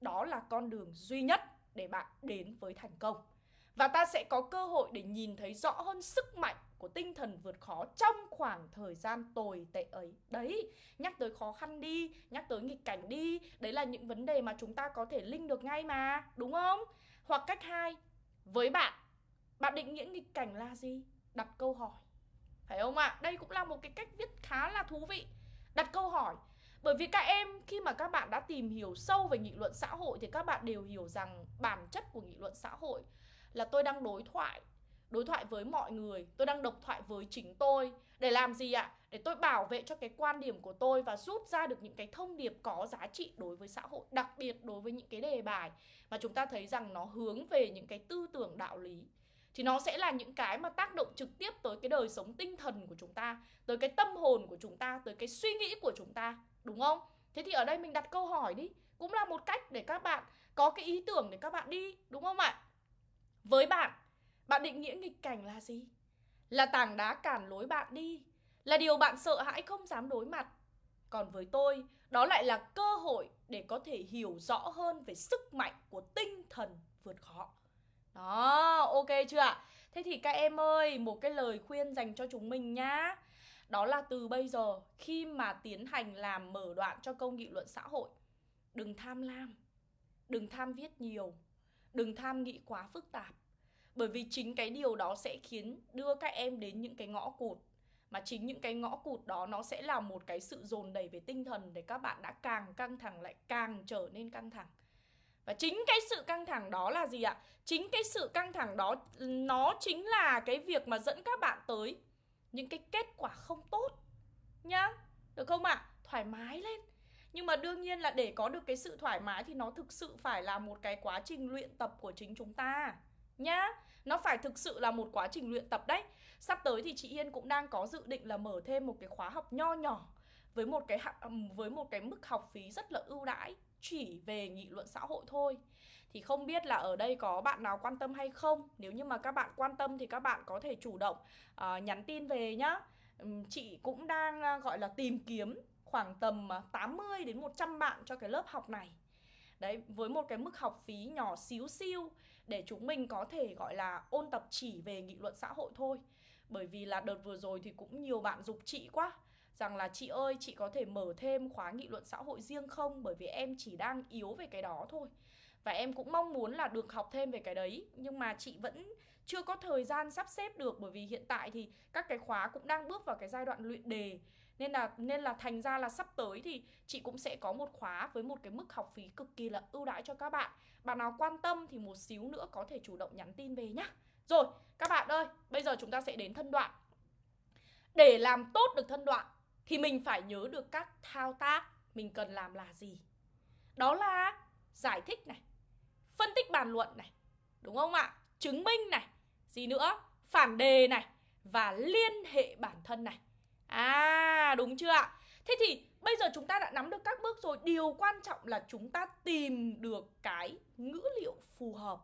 đó là con đường duy nhất để bạn đến với thành công. Và ta sẽ có cơ hội để nhìn thấy rõ hơn sức mạnh của tinh thần vượt khó trong khoảng thời gian tồi tệ ấy. Đấy, nhắc tới khó khăn đi, nhắc tới nghịch cảnh đi, đấy là những vấn đề mà chúng ta có thể linh được ngay mà, đúng không? Hoặc cách hai, với bạn, bạn định nghĩa nghịch cảnh là gì? Đặt câu hỏi. Phải không ạ? À? Đây cũng là một cái cách viết khá là thú vị. Đặt câu hỏi. Bởi vì các em khi mà các bạn đã tìm hiểu sâu về nghị luận xã hội thì các bạn đều hiểu rằng bản chất của nghị luận xã hội là tôi đang đối thoại đối thoại với mọi người. Tôi đang độc thoại với chính tôi. Để làm gì ạ? Để tôi bảo vệ cho cái quan điểm của tôi và rút ra được những cái thông điệp có giá trị đối với xã hội, đặc biệt đối với những cái đề bài mà chúng ta thấy rằng nó hướng về những cái tư tưởng đạo lý. Thì nó sẽ là những cái mà tác động trực tiếp tới cái đời sống tinh thần của chúng ta, tới cái tâm hồn của chúng ta, tới cái suy nghĩ của chúng ta, đúng không? Thế thì ở đây mình đặt câu hỏi đi. Cũng là một cách để các bạn có cái ý tưởng để các bạn đi, đúng không ạ? Với bạn bạn định nghĩa nghịch cảnh là gì là tảng đá cản lối bạn đi là điều bạn sợ hãi không dám đối mặt còn với tôi đó lại là cơ hội để có thể hiểu rõ hơn về sức mạnh của tinh thần vượt khó đó, ok chưa ạ? Thế thì các em ơi, một cái lời khuyên dành cho chúng mình nhá. Đó là từ bây giờ khi mà tiến hành làm mở đoạn cho câu nghị luận xã hội, đừng tham lam, đừng tham viết nhiều, đừng tham nghĩ quá phức tạp. Bởi vì chính cái điều đó sẽ khiến đưa các em đến những cái ngõ cụt mà chính những cái ngõ cụt đó nó sẽ là một cái sự dồn đẩy về tinh thần để các bạn đã càng căng thẳng lại càng trở nên căng thẳng và chính cái sự căng thẳng đó là gì ạ? Chính cái sự căng thẳng đó, nó chính là cái việc mà dẫn các bạn tới những cái kết quả không tốt nhá. Được không ạ? À? Thoải mái lên. Nhưng mà đương nhiên là để có được cái sự thoải mái thì nó thực sự phải là một cái quá trình luyện tập của chính chúng ta nhá. Nó phải thực sự là một quá trình luyện tập đấy. Sắp tới thì chị yên cũng đang có dự định là mở thêm một cái khóa học nho nhỏ với một cái với một cái mức học phí rất là ưu đãi chỉ về nghị luận xã hội thôi thì không biết là ở đây có bạn nào quan tâm hay không nếu như mà các bạn quan tâm thì các bạn có thể chủ động uh, nhắn tin về nhá chị cũng đang uh, gọi là tìm kiếm khoảng tầm ờ, 80 đến 100 bạn cho cái lớp học này Đấy, với một cái mức học phí nhỏ xíu xiu để chúng mình có thể, gọi là, ôn tập chỉ về nghị luận xã hội thôi. Bởi vì là đợt vừa rồi thì cũng nhiều bạn dục chị quá, rằng là chị ơi, chị có thể mở thêm khóa nghị luận xã hội riêng không? Bởi vì em chỉ đang yếu về cái đó thôi. Và em cũng mong muốn là được học thêm về cái đấy, nhưng mà chị vẫn chưa có thời gian sắp xếp được, bởi vì hiện tại thì các cái khóa cũng đang bước vào cái giai đoạn luyện đề nên là nên là thành ra là sắp tới thì chị cũng sẽ có một khóa với một cái mức học phí cực kỳ là ưu đãi cho các bạn bạn nào quan tâm thì một xíu nữa có thể chủ động nhắn tin về nhá rồi các bạn ơi bây giờ chúng ta sẽ đến thân đoạn để làm tốt được thân đoạn thì mình phải nhớ được các thao tác mình cần làm là gì. Đó là giải thích này, phân tích bàn luận này, đúng không ạ? Chứng minh này, gì nữa? Phản đề này và liên hệ bản thân này. À, đúng chưa ạ? Thế thì bây giờ chúng ta đã nắm được các bước rồi Điều quan trọng là chúng ta tìm được cái ngữ liệu phù hợp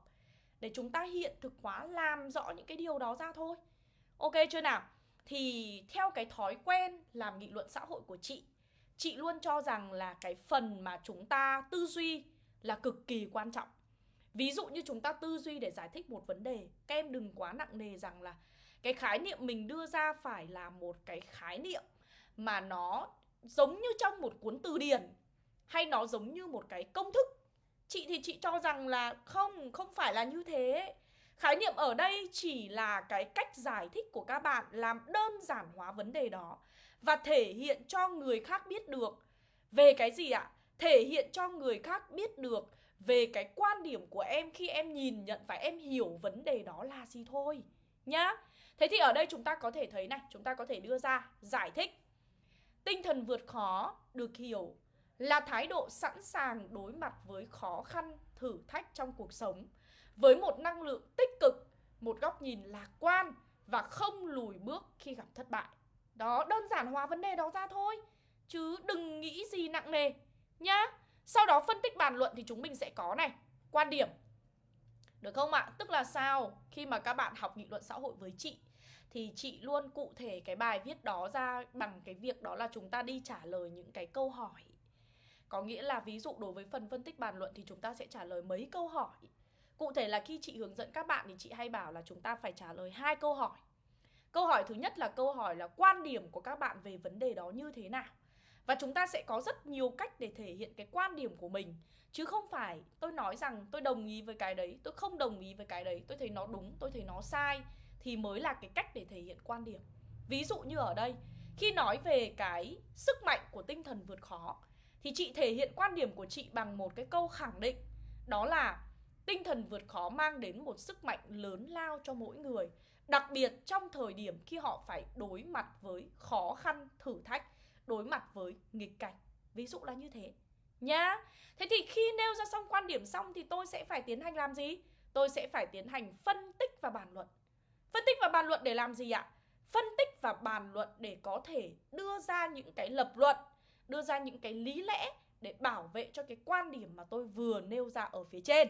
Để chúng ta hiện thực hóa làm rõ những cái điều đó ra thôi Ok chưa nào? Thì theo cái thói quen làm nghị luận xã hội của chị Chị luôn cho rằng là cái phần mà chúng ta tư duy là cực kỳ quan trọng Ví dụ như chúng ta tư duy để giải thích một vấn đề Các em đừng quá nặng nề rằng là cái khái niệm mình đưa ra phải là một cái khái niệm Mà nó giống như trong một cuốn từ điển Hay nó giống như một cái công thức Chị thì chị cho rằng là không, không phải là như thế Khái niệm ở đây chỉ là cái cách giải thích của các bạn Làm đơn giản hóa vấn đề đó Và thể hiện cho người khác biết được Về cái gì ạ? Thể hiện cho người khác biết được về cái quan điểm của em khi em nhìn nhận và em hiểu vấn đề đó là gì thôi nhá. Thế thì ở đây chúng ta có thể thấy này, chúng ta có thể đưa ra giải thích. Tinh thần vượt khó được hiểu là thái độ sẵn sàng đối mặt với khó khăn, thử thách trong cuộc sống với một năng lượng tích cực, một góc nhìn lạc quan và không lùi bước khi gặp thất bại. Đó, đơn giản hóa vấn đề đó ra thôi, chứ đừng nghĩ gì nặng nề nhá. Sau đó phân tích bàn luận thì chúng mình sẽ có này Quan điểm được không ạ? Tức là sao? Khi mà các bạn học nghị luận xã hội với chị, Thì chị luôn cụ thể cái bài viết đó ra Bằng cái việc đó là chúng ta đi trả lời những cái câu hỏi Có nghĩa là ví dụ đối với phần phân tích bàn luận Thì chúng ta sẽ trả lời mấy câu hỏi Cụ thể là khi chị hướng dẫn các bạn Thì chị hay bảo là chúng ta phải trả lời hai câu hỏi Câu hỏi thứ nhất là câu hỏi là quan điểm của các bạn về vấn đề đó như thế nào và chúng ta sẽ có rất nhiều cách để thể hiện cái quan điểm của mình. Chứ không phải tôi nói rằng tôi đồng ý với cái đấy Tôi không đồng ý với cái đấy Tôi thấy nó đúng, tôi thấy nó sai Thì mới là cái cách để thể hiện quan điểm. Ví dụ như ở đây Khi nói về cái sức mạnh của tinh thần vượt khó Thì chị thể hiện quan điểm của chị bằng một cái câu khẳng định Đó là tinh thần vượt khó mang đến một sức mạnh lớn lao cho mỗi người Đặc biệt trong thời điểm khi họ phải đối mặt với khó khăn, thử thách đối mặt với nghịch cảnh. Ví dụ là như thế. Nhá thế thì khi nêu ra xong quan điểm xong thì tôi sẽ phải tiến hành làm gì? Tôi sẽ phải tiến hành phân tích và bàn luận. Phân tích và bàn luận để làm gì ạ? Phân tích và bàn luận để có thể đưa ra những cái lập luận, đưa ra những cái lý lẽ để bảo vệ cho cái quan điểm mà tôi vừa nêu ra ở phía trên.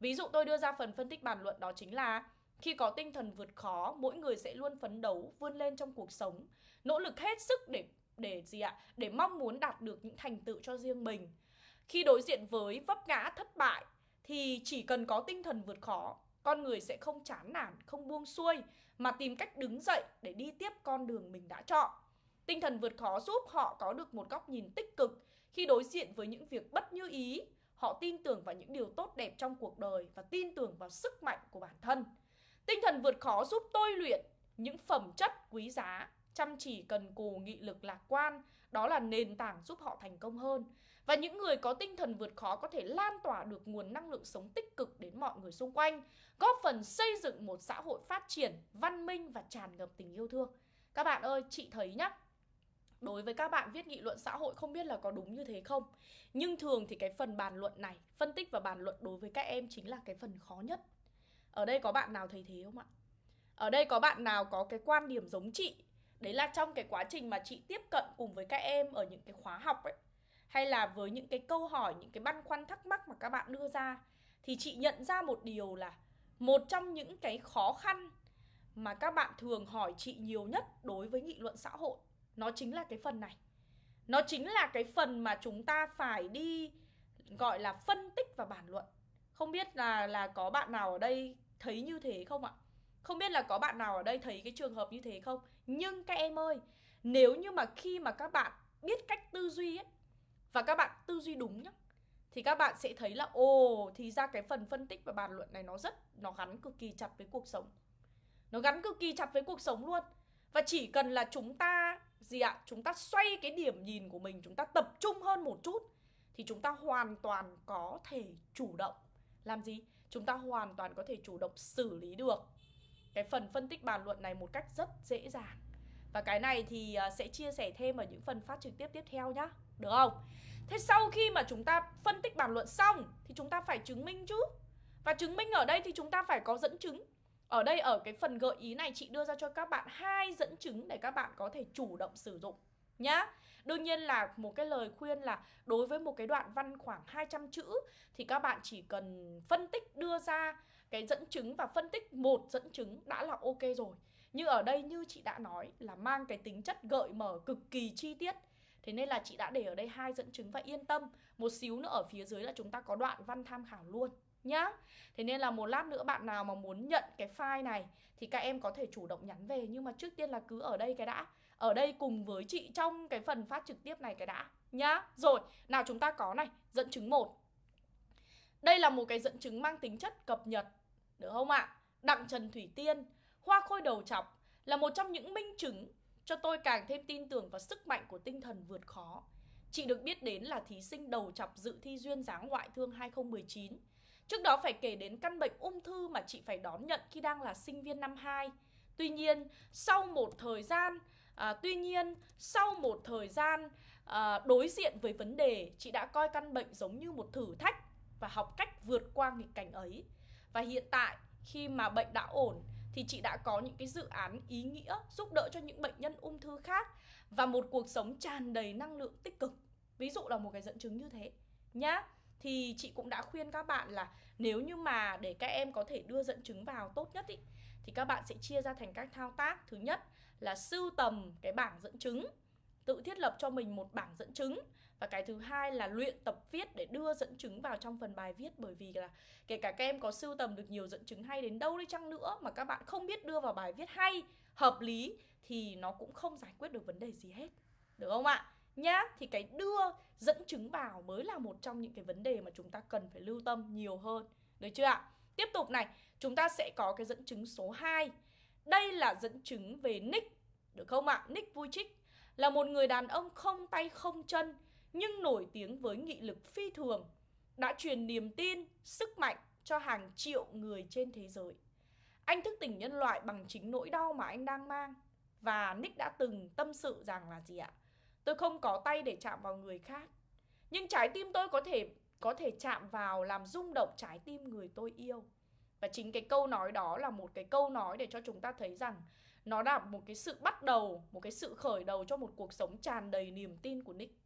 Ví dụ tôi đưa ra phần phân tích bàn luận đó chính là khi có tinh thần vượt khó, mỗi người sẽ luôn phấn đấu vươn lên trong cuộc sống, nỗ lực hết sức để để gì ạ? Để mong muốn đạt được những thành tựu cho riêng mình. Khi đối diện với vấp ngã thất bại thì chỉ cần có tinh thần vượt khó, con người sẽ không chán nản, không buông xuôi mà tìm cách đứng dậy để đi tiếp con đường mình đã chọn. Tinh thần vượt khó giúp họ có được một góc nhìn tích cực khi đối diện với những việc bất như ý. Họ tin tưởng vào những điều tốt đẹp trong cuộc đời và tin tưởng vào sức mạnh của bản thân. Tinh thần vượt khó giúp tôi luyện những phẩm chất quý giá chăm chỉ cần cù nghị lực lạc quan, đó là nền tảng giúp họ thành công hơn. Và những người có tinh thần vượt khó có thể lan tỏa được nguồn năng lượng sống tích cực đến mọi người xung quanh, góp phần xây dựng một xã hội phát triển, văn minh và tràn ngập tình yêu thương. Các bạn ơi, chị thấy nhá, đối với các bạn viết nghị luận xã hội không biết là có đúng như thế không? Nhưng thường thì cái phần bàn luận này, phân tích và bàn luận đối với các em chính là cái phần khó nhất. Ở đây có bạn nào thấy thế không ạ? Ở đây có bạn nào có cái quan điểm giống chị? Đấy là trong cái quá trình mà chị tiếp cận cùng với các em ở những cái khóa học ấy. Hay là với những cái câu hỏi, những cái băn khoăn thắc mắc mà các bạn đưa ra. Thì chị nhận ra một điều là một trong những cái khó khăn mà các bạn thường hỏi chị nhiều nhất đối với nghị luận xã hội, nó chính là cái phần này. Nó chính là cái phần mà chúng ta phải đi, gọi là phân tích và bàn luận. Không biết là là có bạn nào ở đây thấy như thế không ạ? Không biết là có bạn nào ở đây thấy cái trường hợp như thế không? Nhưng các em ơi, nếu như mà khi mà các bạn biết cách tư duy ấy và các bạn tư duy đúng nhá thì các bạn sẽ thấy là ồ thì ra cái phần phân tích và bàn luận này nó rất nó gắn cực kỳ chặt với cuộc sống. Nó gắn cực kỳ chặt với cuộc sống luôn. Và chỉ cần là chúng ta gì ạ? Chúng ta xoay cái điểm nhìn của mình, chúng ta tập trung hơn một chút thì chúng ta hoàn toàn có thể chủ động làm gì? Chúng ta hoàn toàn có thể chủ động xử lý được cái phần phân tích bàn luận này một cách rất dễ dàng và cái này thì à, sẽ chia sẻ thêm ở những phần phát trực tiếp tiếp theo nhá, Được không? Thế sau khi mà chúng ta phân tích bàn luận xong Thì chúng ta phải chứng minh chứ Và chứng minh ở đây thì chúng ta phải có dẫn chứng Ở đây, ở cái phần gợi ý này, chị đưa ra cho các bạn hai dẫn chứng để các bạn có thể chủ động sử dụng nhá. Đương nhiên là một cái lời khuyên là đối với một cái đoạn văn khoảng 200 chữ thì các bạn chỉ cần phân tích đưa ra cái dẫn chứng và phân tích một dẫn chứng đã là ok rồi. Nhưng ở đây như chị đã nói là mang cái tính chất gợi mở cực kỳ chi tiết. Thế nên là chị đã để ở đây hai dẫn chứng và yên tâm. Một xíu nữa ở phía dưới là chúng ta có đoạn văn tham khảo luôn nhá. Thế nên là một lát nữa bạn nào mà muốn nhận cái file này thì các em có thể chủ động nhắn về nhưng mà trước tiên là cứ ở đây cái đã. Ở đây cùng với chị trong cái phần phát trực tiếp này cái đã nhá. Rồi, nào chúng ta có này, dẫn chứng 1. Đây là một cái dẫn chứng mang tính chất cập nhật, được không ạ? Đặng Trần Thủy Tiên, hoa khôi đầu chọc là một trong những minh chứng cho tôi càng thêm tin tưởng vào sức mạnh của tinh thần vượt khó. Chị được biết đến là thí sinh đầu chọc dự thi duyên dáng ngoại thương 2019 Trước đó phải kể đến căn bệnh ung thư mà chị phải đón nhận khi đang là sinh viên năm 2. Tuy nhiên, sau một thời gian, à, tuy nhiên sau một thời gian à, đối diện với vấn đề, chị đã coi căn bệnh giống như một thử thách và học cách vượt qua nghịch cảnh ấy. Và hiện tại khi mà bệnh đã ổn thì chị đã có những cái dự án ý nghĩa giúp đỡ cho những bệnh nhân ung thư khác và một cuộc sống tràn đầy năng lượng tích cực. Ví dụ là một cái dẫn chứng như thế nhá thì chị cũng đã khuyên các bạn là nếu như mà để các em có thể đưa dẫn chứng vào tốt nhất ý, thì các bạn sẽ chia ra thành các thao tác thứ nhất là sưu tầm cái bảng dẫn chứng tự thiết lập cho mình một bảng dẫn chứng và cái thứ hai là luyện tập viết để đưa dẫn chứng vào trong phần bài viết, bởi vì là kể cả các em có sưu tầm được nhiều dẫn chứng hay đến đâu đi chăng nữa mà các bạn không biết đưa vào bài viết hay, hợp lý, thì nó cũng không giải quyết được vấn đề gì hết. Được không ạ? Nhá, thì cái đưa dẫn chứng vào mới là một trong những cái vấn đề mà chúng ta cần phải lưu tâm nhiều hơn. Được chưa ạ? Tiếp tục này, chúng ta sẽ có cái dẫn chứng số 2 đây là dẫn chứng về Nick, được không ạ? Nick Vujicic là một người đàn ông không tay không chân nhưng nổi tiếng với nghị lực phi thường đã truyền niềm tin sức mạnh cho hàng triệu người trên thế giới. Anh thức tỉnh nhân loại bằng chính nỗi đau mà anh đang mang. Và Nick đã từng tâm sự rằng là gì ạ? Tôi không có tay để chạm vào người khác Nhưng trái tim tôi có thể có thể chạm vào làm rung động trái tim người tôi yêu. Và chính cái câu nói đó là một cái câu nói để cho chúng ta thấy rằng Nó là một cái sự bắt đầu, một cái sự khởi đầu cho một cuộc sống tràn đầy niềm tin của Nick.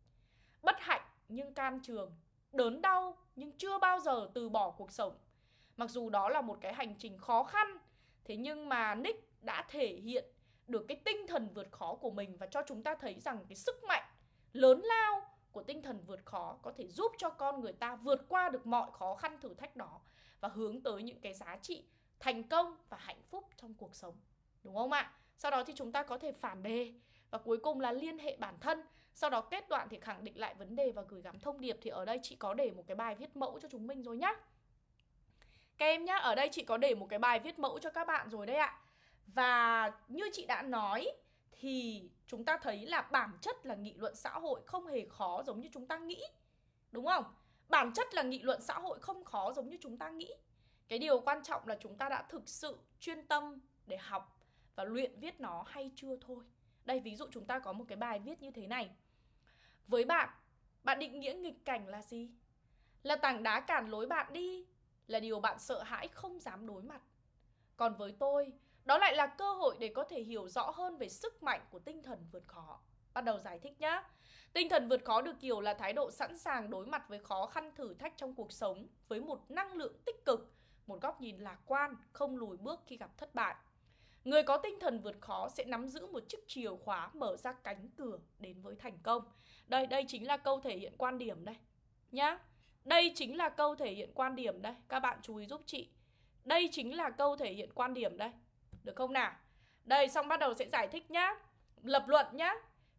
Bất hạnh nhưng can trường, Đớn đau nhưng chưa bao giờ từ bỏ cuộc sống Mặc dù đó là một cái hành trình khó khăn, Thế nhưng mà Nick đã thể hiện được cái tinh thần vượt khó của mình và cho chúng ta thấy rằng cái sức mạnh lớn lao của tinh thần vượt khó có thể giúp cho con người ta vượt qua được mọi khó khăn thử thách đó và hướng tới những cái giá trị thành công và hạnh phúc trong cuộc sống. Đúng không ạ? Sau đó thì chúng ta có thể phản đề và cuối cùng là liên hệ bản thân. Sau đó kết đoạn thì khẳng định lại vấn đề và gửi gắm thông điệp thì ở đây chị có để một cái bài viết mẫu cho chúng mình rồi nhá. Các em nhá, ở đây chị có để một cái bài viết mẫu cho các bạn rồi đấy ạ. Và như chị đã nói thì chúng ta thấy là bản chất là nghị luận xã hội không hề khó giống như chúng ta nghĩ. Đúng không? Bản chất là nghị luận xã hội không khó giống như chúng ta nghĩ. Cái điều quan trọng là chúng ta đã thực sự chuyên tâm để học và luyện viết nó hay chưa thôi. Đây ví dụ chúng ta có một cái bài viết như thế này. Với bạn, bạn định nghĩa nghịch cảnh là gì? Là tảng đá cản lối bạn đi, là điều bạn sợ hãi không dám đối mặt. Còn với tôi, đó lại là cơ hội để có thể hiểu rõ hơn về sức mạnh của tinh thần vượt khó. Bắt đầu giải thích nhé. Tinh thần vượt khó được hiểu là thái độ sẵn sàng đối mặt với khó khăn thử thách trong cuộc sống với một năng lượng tích cực, một góc nhìn lạc quan, không lùi bước khi gặp thất bại. Người có tinh thần vượt khó sẽ nắm giữ một chiếc chìa khóa mở ra cánh cửa đến với thành công. Đây, đây chính là câu thể hiện quan điểm đây. Nhá. Đây chính là câu thể hiện quan điểm đây. Các bạn chú ý giúp chị. Đây chính là câu thể hiện quan điểm đây. Được không nào? Đây xong bắt đầu sẽ giải thích nhá Lập luận nhá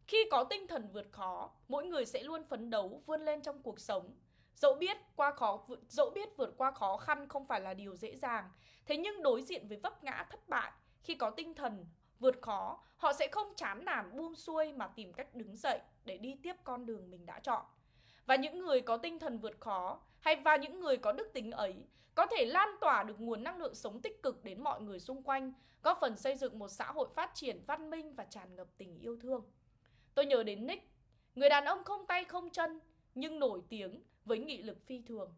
Khi có tinh thần vượt khó Mỗi người sẽ luôn phấn đấu vươn lên trong cuộc sống Dẫu biết qua khó dẫu biết vượt qua khó khăn không phải là điều dễ dàng Thế nhưng đối diện với vấp ngã thất bại khi có tinh thần vượt khó Họ sẽ không chán nản buông xuôi Mà tìm cách đứng dậy để đi tiếp con đường mình đã chọn Và những người có tinh thần vượt khó Hay và những người có đức tính ấy có thể lan tỏa được nguồn năng lượng sống tích cực đến mọi người xung quanh, góp phần xây dựng một xã hội phát triển văn minh và tràn ngập tình yêu thương. Tôi nhớ đến Nick, người đàn ông không tay không chân nhưng nổi tiếng với nghị lực phi thường.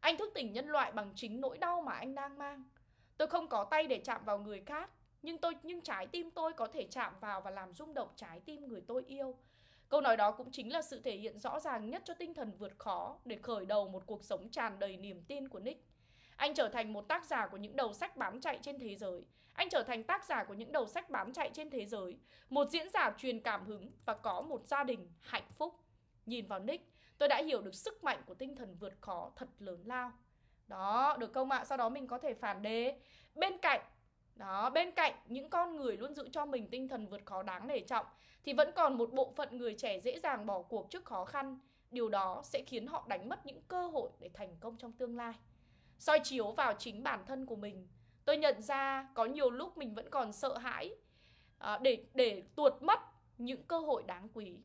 Anh thức tỉnh nhân loại bằng chính nỗi đau mà anh đang mang. Tôi không có tay để chạm vào người khác, nhưng tôi nhưng trái tim tôi có thể chạm vào và làm rung động trái tim người tôi yêu. Câu nói đó cũng chính là sự thể hiện rõ ràng nhất cho tinh thần vượt khó để khởi đầu một cuộc sống tràn đầy niềm tin của Nick. Anh trở thành một tác giả của những đầu sách bán chạy trên thế giới. Anh trở thành tác giả của những đầu sách bán chạy trên thế giới. Một diễn giả truyền cảm hứng và có một gia đình hạnh phúc. Nhìn vào Nick, tôi đã hiểu được sức mạnh của tinh thần vượt khó thật lớn lao. Đó, được không ạ. Sau đó mình có thể phản đề. Bên cạnh đó, bên cạnh những con người luôn giữ cho mình tinh thần vượt khó đáng nể trọng thì vẫn còn một bộ phận người trẻ dễ dàng bỏ cuộc trước khó khăn. Điều đó sẽ khiến họ đánh mất những cơ hội để thành công trong tương lai. soi chiếu vào chính bản thân của mình, tôi nhận ra có nhiều lúc mình vẫn còn sợ hãi à, để để tuột mất những cơ hội đáng quý.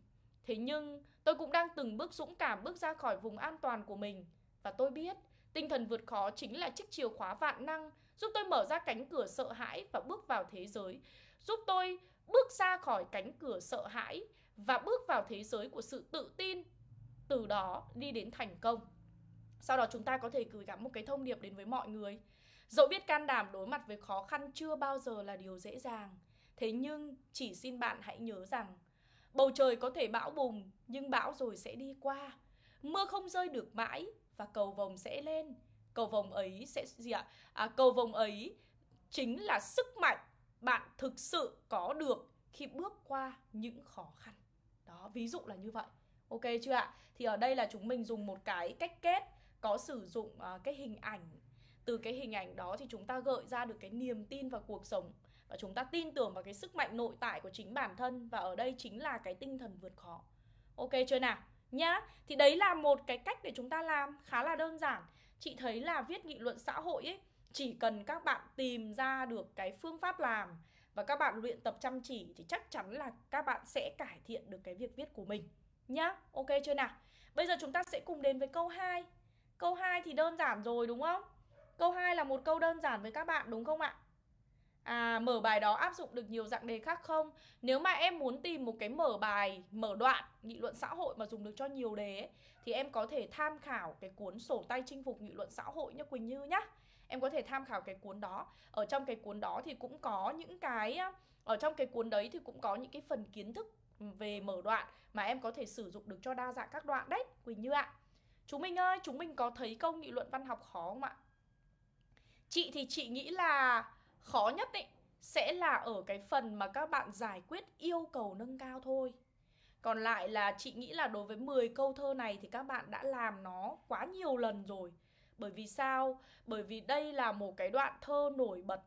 Thế nhưng tôi cũng đang từng bước dũng cảm bước ra khỏi vùng an toàn của mình và tôi biết tinh thần vượt khó chính là chiếc chìa khóa vạn năng giúp tôi mở ra cánh cửa sợ hãi và bước vào thế giới, giúp tôi bước ra khỏi cánh cửa sợ hãi và bước vào thế giới của sự tự tin, từ đó đi đến thành công. Sau đó chúng ta có thể gửi gắm một cái thông điệp đến với mọi người. Dẫu biết can đảm đối mặt với khó khăn chưa bao giờ là điều dễ dàng, thế nhưng chỉ xin bạn hãy nhớ rằng bầu trời có thể bão bùng nhưng bão rồi sẽ đi qua. Mưa không rơi được mãi và cầu vồng sẽ lên cầu vồng ấy sẽ gì ạ? À, cầu vồng ấy chính là sức mạnh bạn thực sự có được khi bước qua những khó khăn. Đó ví dụ là như vậy. Ok chưa ạ? Thì ở đây là chúng mình dùng một cái cách kết có sử dụng uh, cái hình ảnh. Từ cái hình ảnh đó thì chúng ta gợi ra được cái niềm tin vào cuộc sống và chúng ta tin tưởng vào cái sức mạnh nội tại của chính bản thân và ở đây chính là cái tinh thần vượt khó. Ok chưa nào? Nhá thì đấy là một cái cách để chúng ta làm khá là đơn giản chị thấy là viết nghị luận xã hội ấy, chỉ cần các bạn tìm ra được cái phương pháp làm và các bạn luyện tập chăm chỉ thì chắc chắn là các bạn sẽ cải thiện được cái việc viết của mình nhá. Ok chưa nào? Bây giờ chúng ta sẽ cùng đến với câu 2. Câu 2 thì đơn giản rồi, đúng không? Câu 2 là một câu đơn giản với các bạn, đúng không ạ? À, mở bài đó áp dụng được nhiều dạng đề khác không? Nếu mà em muốn tìm một cái mở bài, mở đoạn nghị luận xã hội mà dùng được cho nhiều đề ấy, thì em có thể tham khảo cái cuốn sổ tay chinh phục nghị luận xã hội nhá Quỳnh Như nhá. Em có thể tham khảo cái cuốn đó. Ở trong cái cuốn đó thì cũng có những cái ở trong cái cuốn đấy thì cũng có những cái phần kiến thức về mở đoạn mà em có thể sử dụng được cho đa dạng các đoạn đấy Quỳnh Như ạ. Chúng mình ơi, chúng mình có thấy câu nghị luận văn học khó không ạ? Chị thì chị nghĩ là khó nhất ấy sẽ là ở cái phần mà các bạn giải quyết yêu cầu nâng cao thôi. Còn lại là chị nghĩ là đối với 10 câu thơ này thì các bạn đã làm nó quá nhiều lần rồi. Bởi vì sao? Bởi vì đây là một cái đoạn thơ nổi bật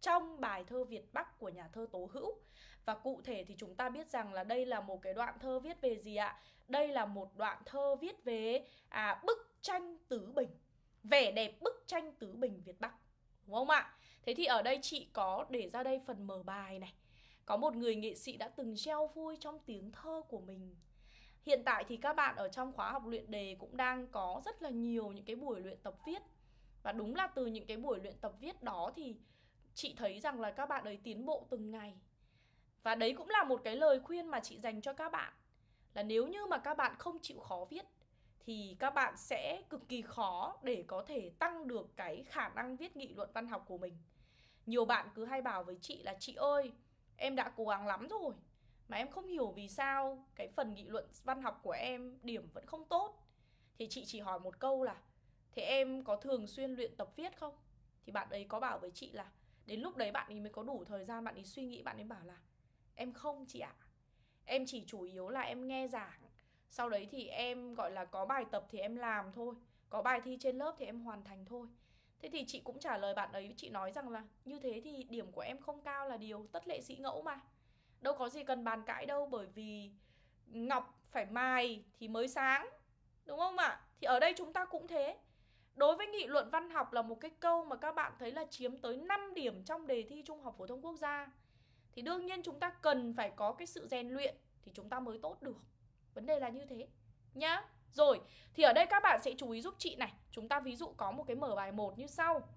trong bài thơ Việt Bắc của nhà thơ Tố Hữu. Và cụ thể thì chúng ta biết rằng là đây là một cái đoạn thơ viết về gì ạ? Đây là một đoạn thơ viết về à, bức tranh tứ bình. Vẻ đẹp bức tranh tứ bình Việt Bắc. Đúng không ạ? Thế thì ở đây chị có để ra đây phần mở bài này. Có một người nghệ sĩ đã từng treo vui trong tiếng thơ của mình. Hiện tại thì các bạn ở trong khóa học luyện đề cũng đang có rất là nhiều những cái buổi luyện tập viết. Và đúng là từ những cái buổi luyện tập viết đó thì chị thấy rằng là các bạn ấy tiến bộ từng ngày. Và đấy cũng là một cái lời khuyên mà chị dành cho các bạn. Là nếu như mà các bạn không chịu khó viết thì các bạn sẽ cực kỳ khó để có thể tăng được cái khả năng viết nghị luận văn học của mình. Nhiều bạn cứ hay bảo với chị là chị ơi, em đã cố gắng lắm rồi mà em không hiểu vì sao cái phần nghị luận văn học của em điểm vẫn không tốt. Thì chị chỉ hỏi một câu là thế em có thường xuyên luyện tập viết không? Thì bạn ấy có bảo với chị là đến lúc đấy bạn ấy mới có đủ thời gian bạn ấy suy nghĩ bạn ấy bảo là em không chị ạ. À. Em chỉ chủ yếu là em nghe giảng sau đấy thì em, gọi là, có bài tập thì em làm thôi. Có bài thi trên lớp thì em hoàn thành thôi. Thế thì chị cũng trả lời bạn ấy, chị nói rằng là như thế thì điểm của em không cao là điều tất lệ sĩ ngẫu mà. Đâu có gì cần bàn cãi đâu, bởi vì ngọc phải mài thì mới sáng, đúng không ạ? Thì ở đây chúng ta cũng thế. Đối với nghị luận văn học là một cái câu mà các bạn thấy là chiếm tới 5 điểm trong đề thi trung học phổ thông quốc gia. Thì đương nhiên chúng ta cần phải có cái sự rèn luyện thì chúng ta mới tốt được. Vấn đề là như thế nhá. Rồi, thì ở đây các bạn sẽ chú ý giúp chị này. Chúng ta ví dụ có một cái mở bài 1 như sau.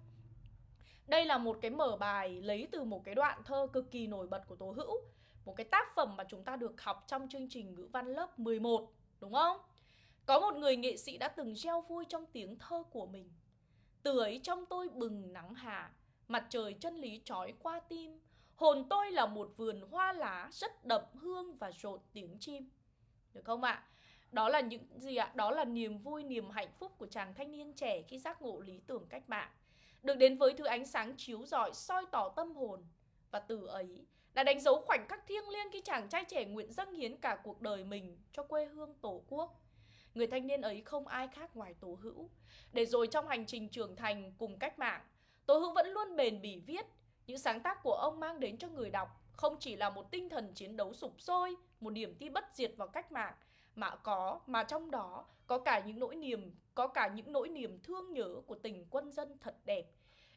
Đây là một cái mở bài lấy từ một cái đoạn thơ cực kỳ nổi bật của Tố Hữu. Một cái tác phẩm mà chúng ta được học trong chương trình ngữ văn lớp 11, đúng không? Có một người nghệ sĩ đã từng gieo vui trong tiếng thơ của mình. Từ ấy trong tôi bừng nắng hạ, mặt trời chân lý trói qua tim, Hồn tôi là một vườn hoa lá rất đậm hương và rộn tiếng chim. Được không ạ? Đó là những gì ạ? Đó là niềm vui, niềm hạnh phúc của chàng thanh niên trẻ khi giác ngộ lý tưởng cách mạng. Được đến với thứ ánh sáng chiếu rọi soi tỏ tâm hồn. Và từ ấy đã đánh dấu khoảnh khắc thiêng liêng khi chàng trai trẻ nguyện dâng hiến cả cuộc đời mình cho quê hương tổ quốc. Người thanh niên ấy không ai khác ngoài Tố Hữu. Để rồi trong hành trình trưởng thành cùng cách mạng, Tố Hữu vẫn luôn bền bỉ viết. Những sáng tác của ông mang đến cho người đọc không chỉ là một tinh thần chiến đấu sục sôi, một niềm tin bất diệt vào cách mạng, mà có mà trong đó có cả những nỗi niềm, có cả những nỗi niềm thương nhớ của tình quân dân thật đẹp.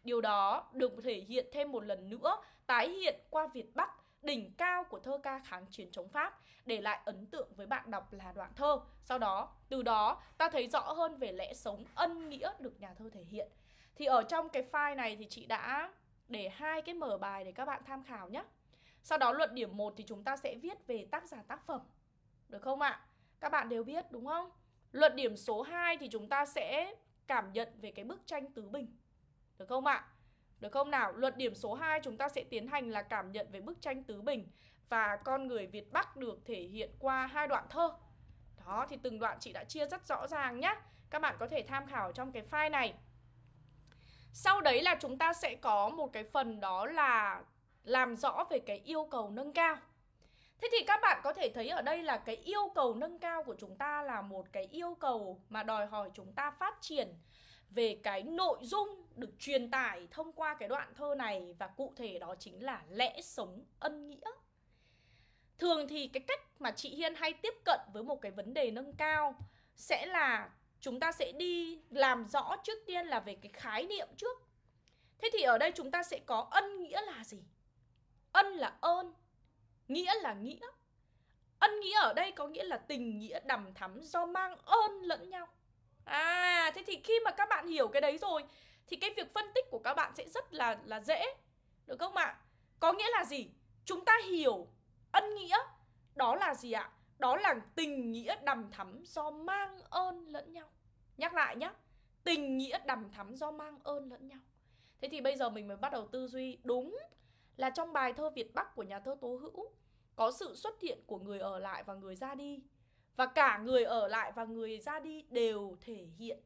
Điều đó được thể hiện thêm một lần nữa, tái hiện qua Việt Bắc, đỉnh cao của thơ ca kháng chiến chống Pháp, để lại ấn tượng với bạn đọc là đoạn thơ. Sau đó, từ đó ta thấy rõ hơn về lẽ sống ân nghĩa được nhà thơ thể hiện. Thì ở trong cái file này thì chị đã để hai cái mở bài để các bạn tham khảo nhé. Sau đó luận điểm 1 thì chúng ta sẽ viết về tác giả tác phẩm. Được không ạ? Các bạn đều biết, đúng không? Luận điểm số 2 thì chúng ta sẽ cảm nhận về cái bức tranh tứ bình. Được không ạ? Được không nào? Luận điểm số 2 chúng ta sẽ tiến hành là cảm nhận về bức tranh tứ bình và con người Việt Bắc được thể hiện qua hai đoạn thơ. Đó, thì từng đoạn chị đã chia rất rõ ràng nhé. Các bạn có thể tham khảo trong cái file này. Sau đấy là chúng ta sẽ có một cái phần đó là làm rõ về cái yêu cầu nâng cao. Thế thì các bạn có thể thấy ở đây là cái yêu cầu nâng cao của chúng ta là một cái yêu cầu mà đòi hỏi chúng ta phát triển về cái nội dung được truyền tải thông qua cái đoạn thơ này và cụ thể đó chính là lẽ sống ân nghĩa. Thường thì cái cách mà chị Hiên hay tiếp cận với một cái vấn đề nâng cao sẽ là chúng ta sẽ đi làm rõ trước tiên là về cái khái niệm trước. Thế thì ở đây chúng ta sẽ có ân nghĩa là gì? Ân là ơn, nghĩa là nghĩa. Ân nghĩa ở đây có nghĩa là tình nghĩa đầm thắm do mang ơn lẫn nhau. À, thế thì khi mà các bạn hiểu cái đấy rồi thì cái việc phân tích của các bạn sẽ rất là là dễ. Được không ạ? Có nghĩa là gì? Chúng ta hiểu ân nghĩa đó là gì ạ? Đó là tình nghĩa đầm thắm do mang ơn lẫn nhau. Nhắc lại nhé. Tình nghĩa đầm thắm do mang ơn lẫn nhau. Thế thì bây giờ mình mới bắt đầu tư duy đúng là trong bài thơ Việt Bắc của nhà thơ Tố Hữu có sự xuất hiện của người ở lại và người ra đi. Và cả người ở lại và người ra đi đều thể hiện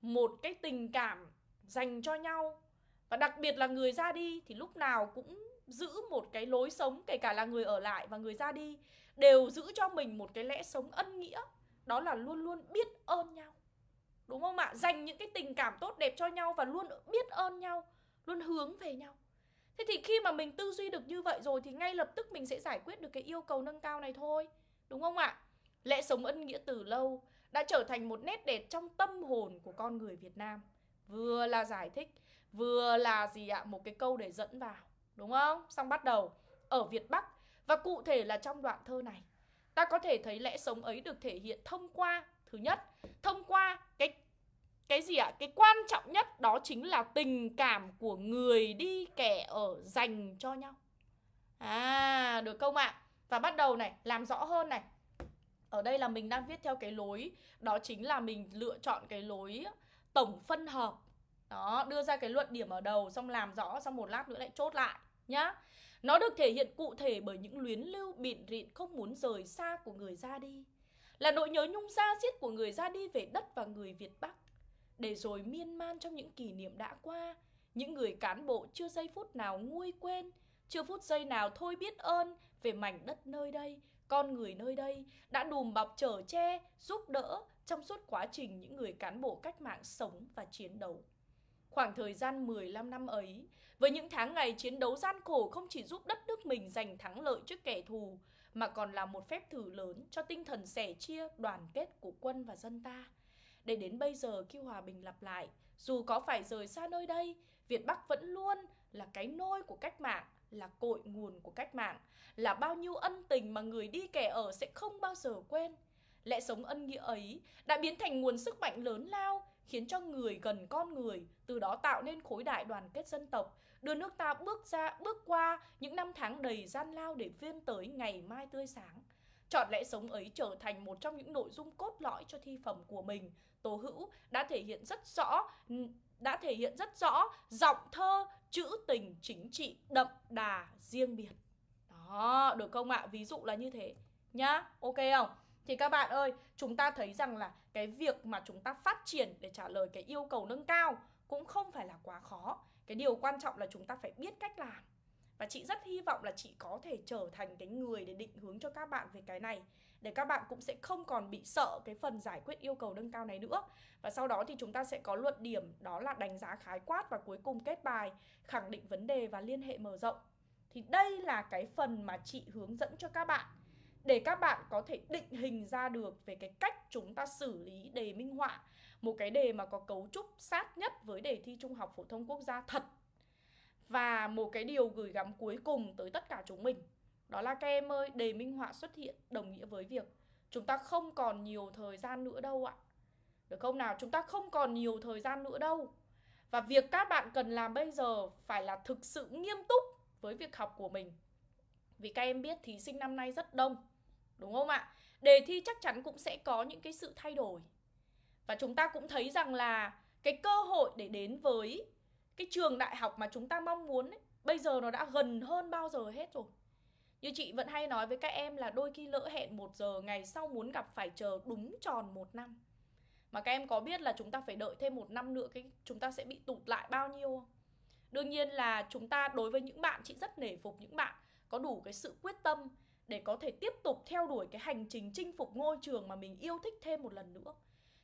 một cái tình cảm dành cho nhau. Và đặc biệt là người ra đi thì lúc nào cũng giữ một cái lối sống kể cả là người ở lại và người ra đi đều giữ cho mình một cái lẽ sống ân nghĩa. Đó là luôn luôn biết ơn nhau. Đúng không ạ? Dành những cái tình cảm tốt đẹp cho nhau và luôn biết ơn nhau, luôn hướng về nhau. Thế thì khi mà mình tư duy được như vậy rồi thì ngay lập tức mình sẽ giải quyết được cái yêu cầu nâng cao này thôi. Đúng không ạ? Lẽ sống ân nghĩa từ lâu đã trở thành một nét đẹp trong tâm hồn của con người Việt Nam. Vừa là giải thích, vừa là gì ạ? Một cái câu để dẫn vào. Đúng không? Xong bắt đầu ở Việt Bắc và cụ thể là trong đoạn thơ này. Ta có thể thấy lẽ sống ấy được thể hiện thông qua Thứ nhất, thông qua cái cái gì ạ? Cái quan trọng nhất đó chính là tình cảm của người đi kẻ ở dành cho nhau. À, được không ạ? Và bắt đầu này, làm rõ hơn này. Ở đây là mình đang viết theo cái lối đó chính là mình lựa chọn cái lối tổng phân hợp. Đó, đưa ra cái luận điểm ở đầu xong làm rõ xong một lát nữa lại chốt lại nhá. Nó được thể hiện cụ thể bởi những luyến lưu bịn rịn không muốn rời xa của người ra đi Là nỗi nhớ nhung xa xiết của người ra đi về đất và người Việt Bắc để rồi miên man trong những kỷ niệm đã qua Những người cán bộ chưa giây phút nào nguôi quên Chưa phút giây nào thôi biết ơn về mảnh đất nơi đây Con người nơi đây đã đùm bọc chở che, giúp đỡ Trong suốt quá trình những người cán bộ cách mạng sống và chiến đấu Khoảng thời gian 15 năm ấy, với những tháng ngày chiến đấu gian khổ không chỉ giúp đất nước mình giành thắng lợi trước kẻ thù, mà còn là một phép thử lớn cho tinh thần sẻ chia, đoàn kết của quân và dân ta. Để đến bây giờ khi hòa bình lặp lại, dù có phải rời xa nơi đây, Việt Bắc vẫn luôn là cái nôi của cách mạng, là cội nguồn của cách mạng, là bao nhiêu ân tình mà người đi kẻ ở sẽ không bao giờ quên. Lẽ sống ân nghĩa ấy đã biến thành nguồn sức mạnh lớn lao, khiến cho người gần con người, từ đó tạo nên khối đại đoàn kết dân tộc, đưa nước ta bước ra, bước qua những năm tháng đầy gian lao để vươn tới ngày mai tươi sáng. Chọn lẽ sống ấy trở thành một trong những nội dung cốt lõi cho thi phẩm của mình. Tố Hữu đã thể hiện rất rõ đã thể hiện rất rõ giọng thơ, chữ tình chính trị đậm đà riêng biệt. Đó, được không ạ? Ví dụ là như thế nhá. Ok không? Thì các bạn ơi, chúng ta thấy rằng là cái việc mà chúng ta phát triển để trả lời cái yêu cầu nâng cao cũng không phải là quá khó. Cái điều quan trọng là chúng ta phải biết cách làm. Và chị rất hy vọng là chị có thể trở thành cái người để định hướng cho các bạn về cái này, Để các bạn cũng sẽ không còn bị sợ cái phần giải quyết yêu cầu nâng cao này nữa. Và sau đó thì chúng ta sẽ có luận điểm, đó là đánh giá khái quát và cuối cùng kết bài, Khẳng định vấn đề và liên hệ mở rộng. Thì đây là cái phần mà chị hướng dẫn cho các bạn, để các bạn có thể định hình ra được về cái cách chúng ta xử lý đề minh họa. Một cái đề mà có cấu trúc sát nhất với đề thi trung học phổ thông quốc gia thật và một cái điều gửi gắm cuối cùng tới tất cả chúng mình Đó là các em ơi, đề minh họa xuất hiện đồng nghĩa với việc Chúng ta không còn nhiều thời gian nữa đâu ạ Được không nào? Chúng ta không còn nhiều thời gian nữa đâu Và việc các bạn cần làm bây giờ phải là thực sự nghiêm túc với việc học của mình Vì các em biết thí sinh năm nay rất đông Đúng không ạ? Đề thi chắc chắn cũng sẽ có những cái sự thay đổi Và chúng ta cũng thấy rằng là cái cơ hội để đến với cái trường đại học mà chúng ta mong muốn ấy, bây giờ nó đã gần hơn bao giờ hết rồi như chị vẫn hay nói với các em là đôi khi lỡ hẹn một giờ ngày sau muốn gặp phải chờ đúng tròn một năm mà các em có biết là chúng ta phải đợi thêm một năm nữa cái chúng ta sẽ bị tụt lại bao nhiêu không? Đương nhiên là chúng ta đối với những bạn chị rất nể phục những bạn có đủ cái sự quyết tâm để có thể tiếp tục theo đuổi cái hành trình chinh phục ngôi trường mà mình yêu thích thêm một lần nữa.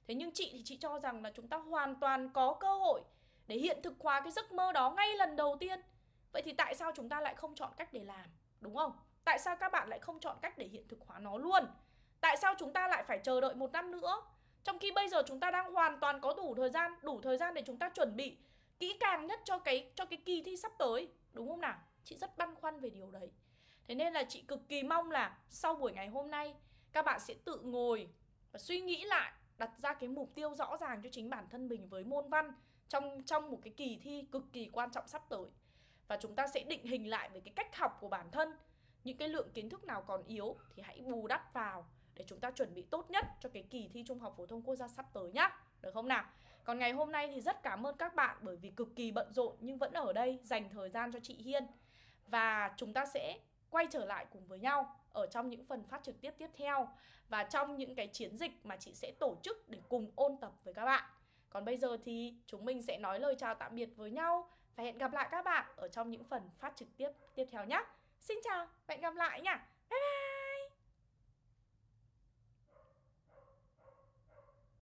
Thế nhưng chị thì chị cho rằng là chúng ta hoàn toàn có cơ hội để hiện thực hóa cái giấc mơ đó ngay lần đầu tiên. Vậy thì tại sao chúng ta lại không chọn cách để làm, đúng không? Tại sao các bạn lại không chọn cách để hiện thực hóa nó luôn? Tại sao chúng ta lại phải chờ đợi một năm nữa? Trong khi bây giờ chúng ta đang hoàn toàn có đủ thời gian, đủ thời gian để chúng ta chuẩn bị kỹ càng nhất cho cái cho cái kỳ thi sắp tới, đúng không nào? Chị rất băn khoăn về điều đấy. Thế nên là chị cực kỳ mong là sau buổi ngày hôm nay, các bạn sẽ tự ngồi và suy nghĩ lại, đặt ra cái mục tiêu rõ ràng cho chính bản thân mình với môn văn trong trong một cái kỳ thi cực kỳ quan trọng sắp tới. Và chúng ta sẽ định hình lại về cái cách học của bản thân. Những cái lượng kiến thức nào còn yếu thì hãy bù đắp vào để chúng ta chuẩn bị tốt nhất cho cái kỳ thi trung học phổ thông quốc gia sắp tới nhá. Được không nào? Còn ngày hôm nay thì rất cảm ơn các bạn bởi vì cực kỳ bận rộn nhưng vẫn ở đây dành thời gian cho chị Hiên. Và chúng ta sẽ quay trở lại cùng với nhau ở trong những phần phát trực tiếp tiếp theo và trong những cái chiến dịch mà chị sẽ tổ chức để cùng ôn tập với các bạn còn bây giờ thì chúng mình sẽ nói lời chào tạm biệt với nhau và hẹn gặp lại các bạn ở trong những phần phát trực tiếp tiếp theo nhé. Xin chào và hẹn gặp lại nha bye bye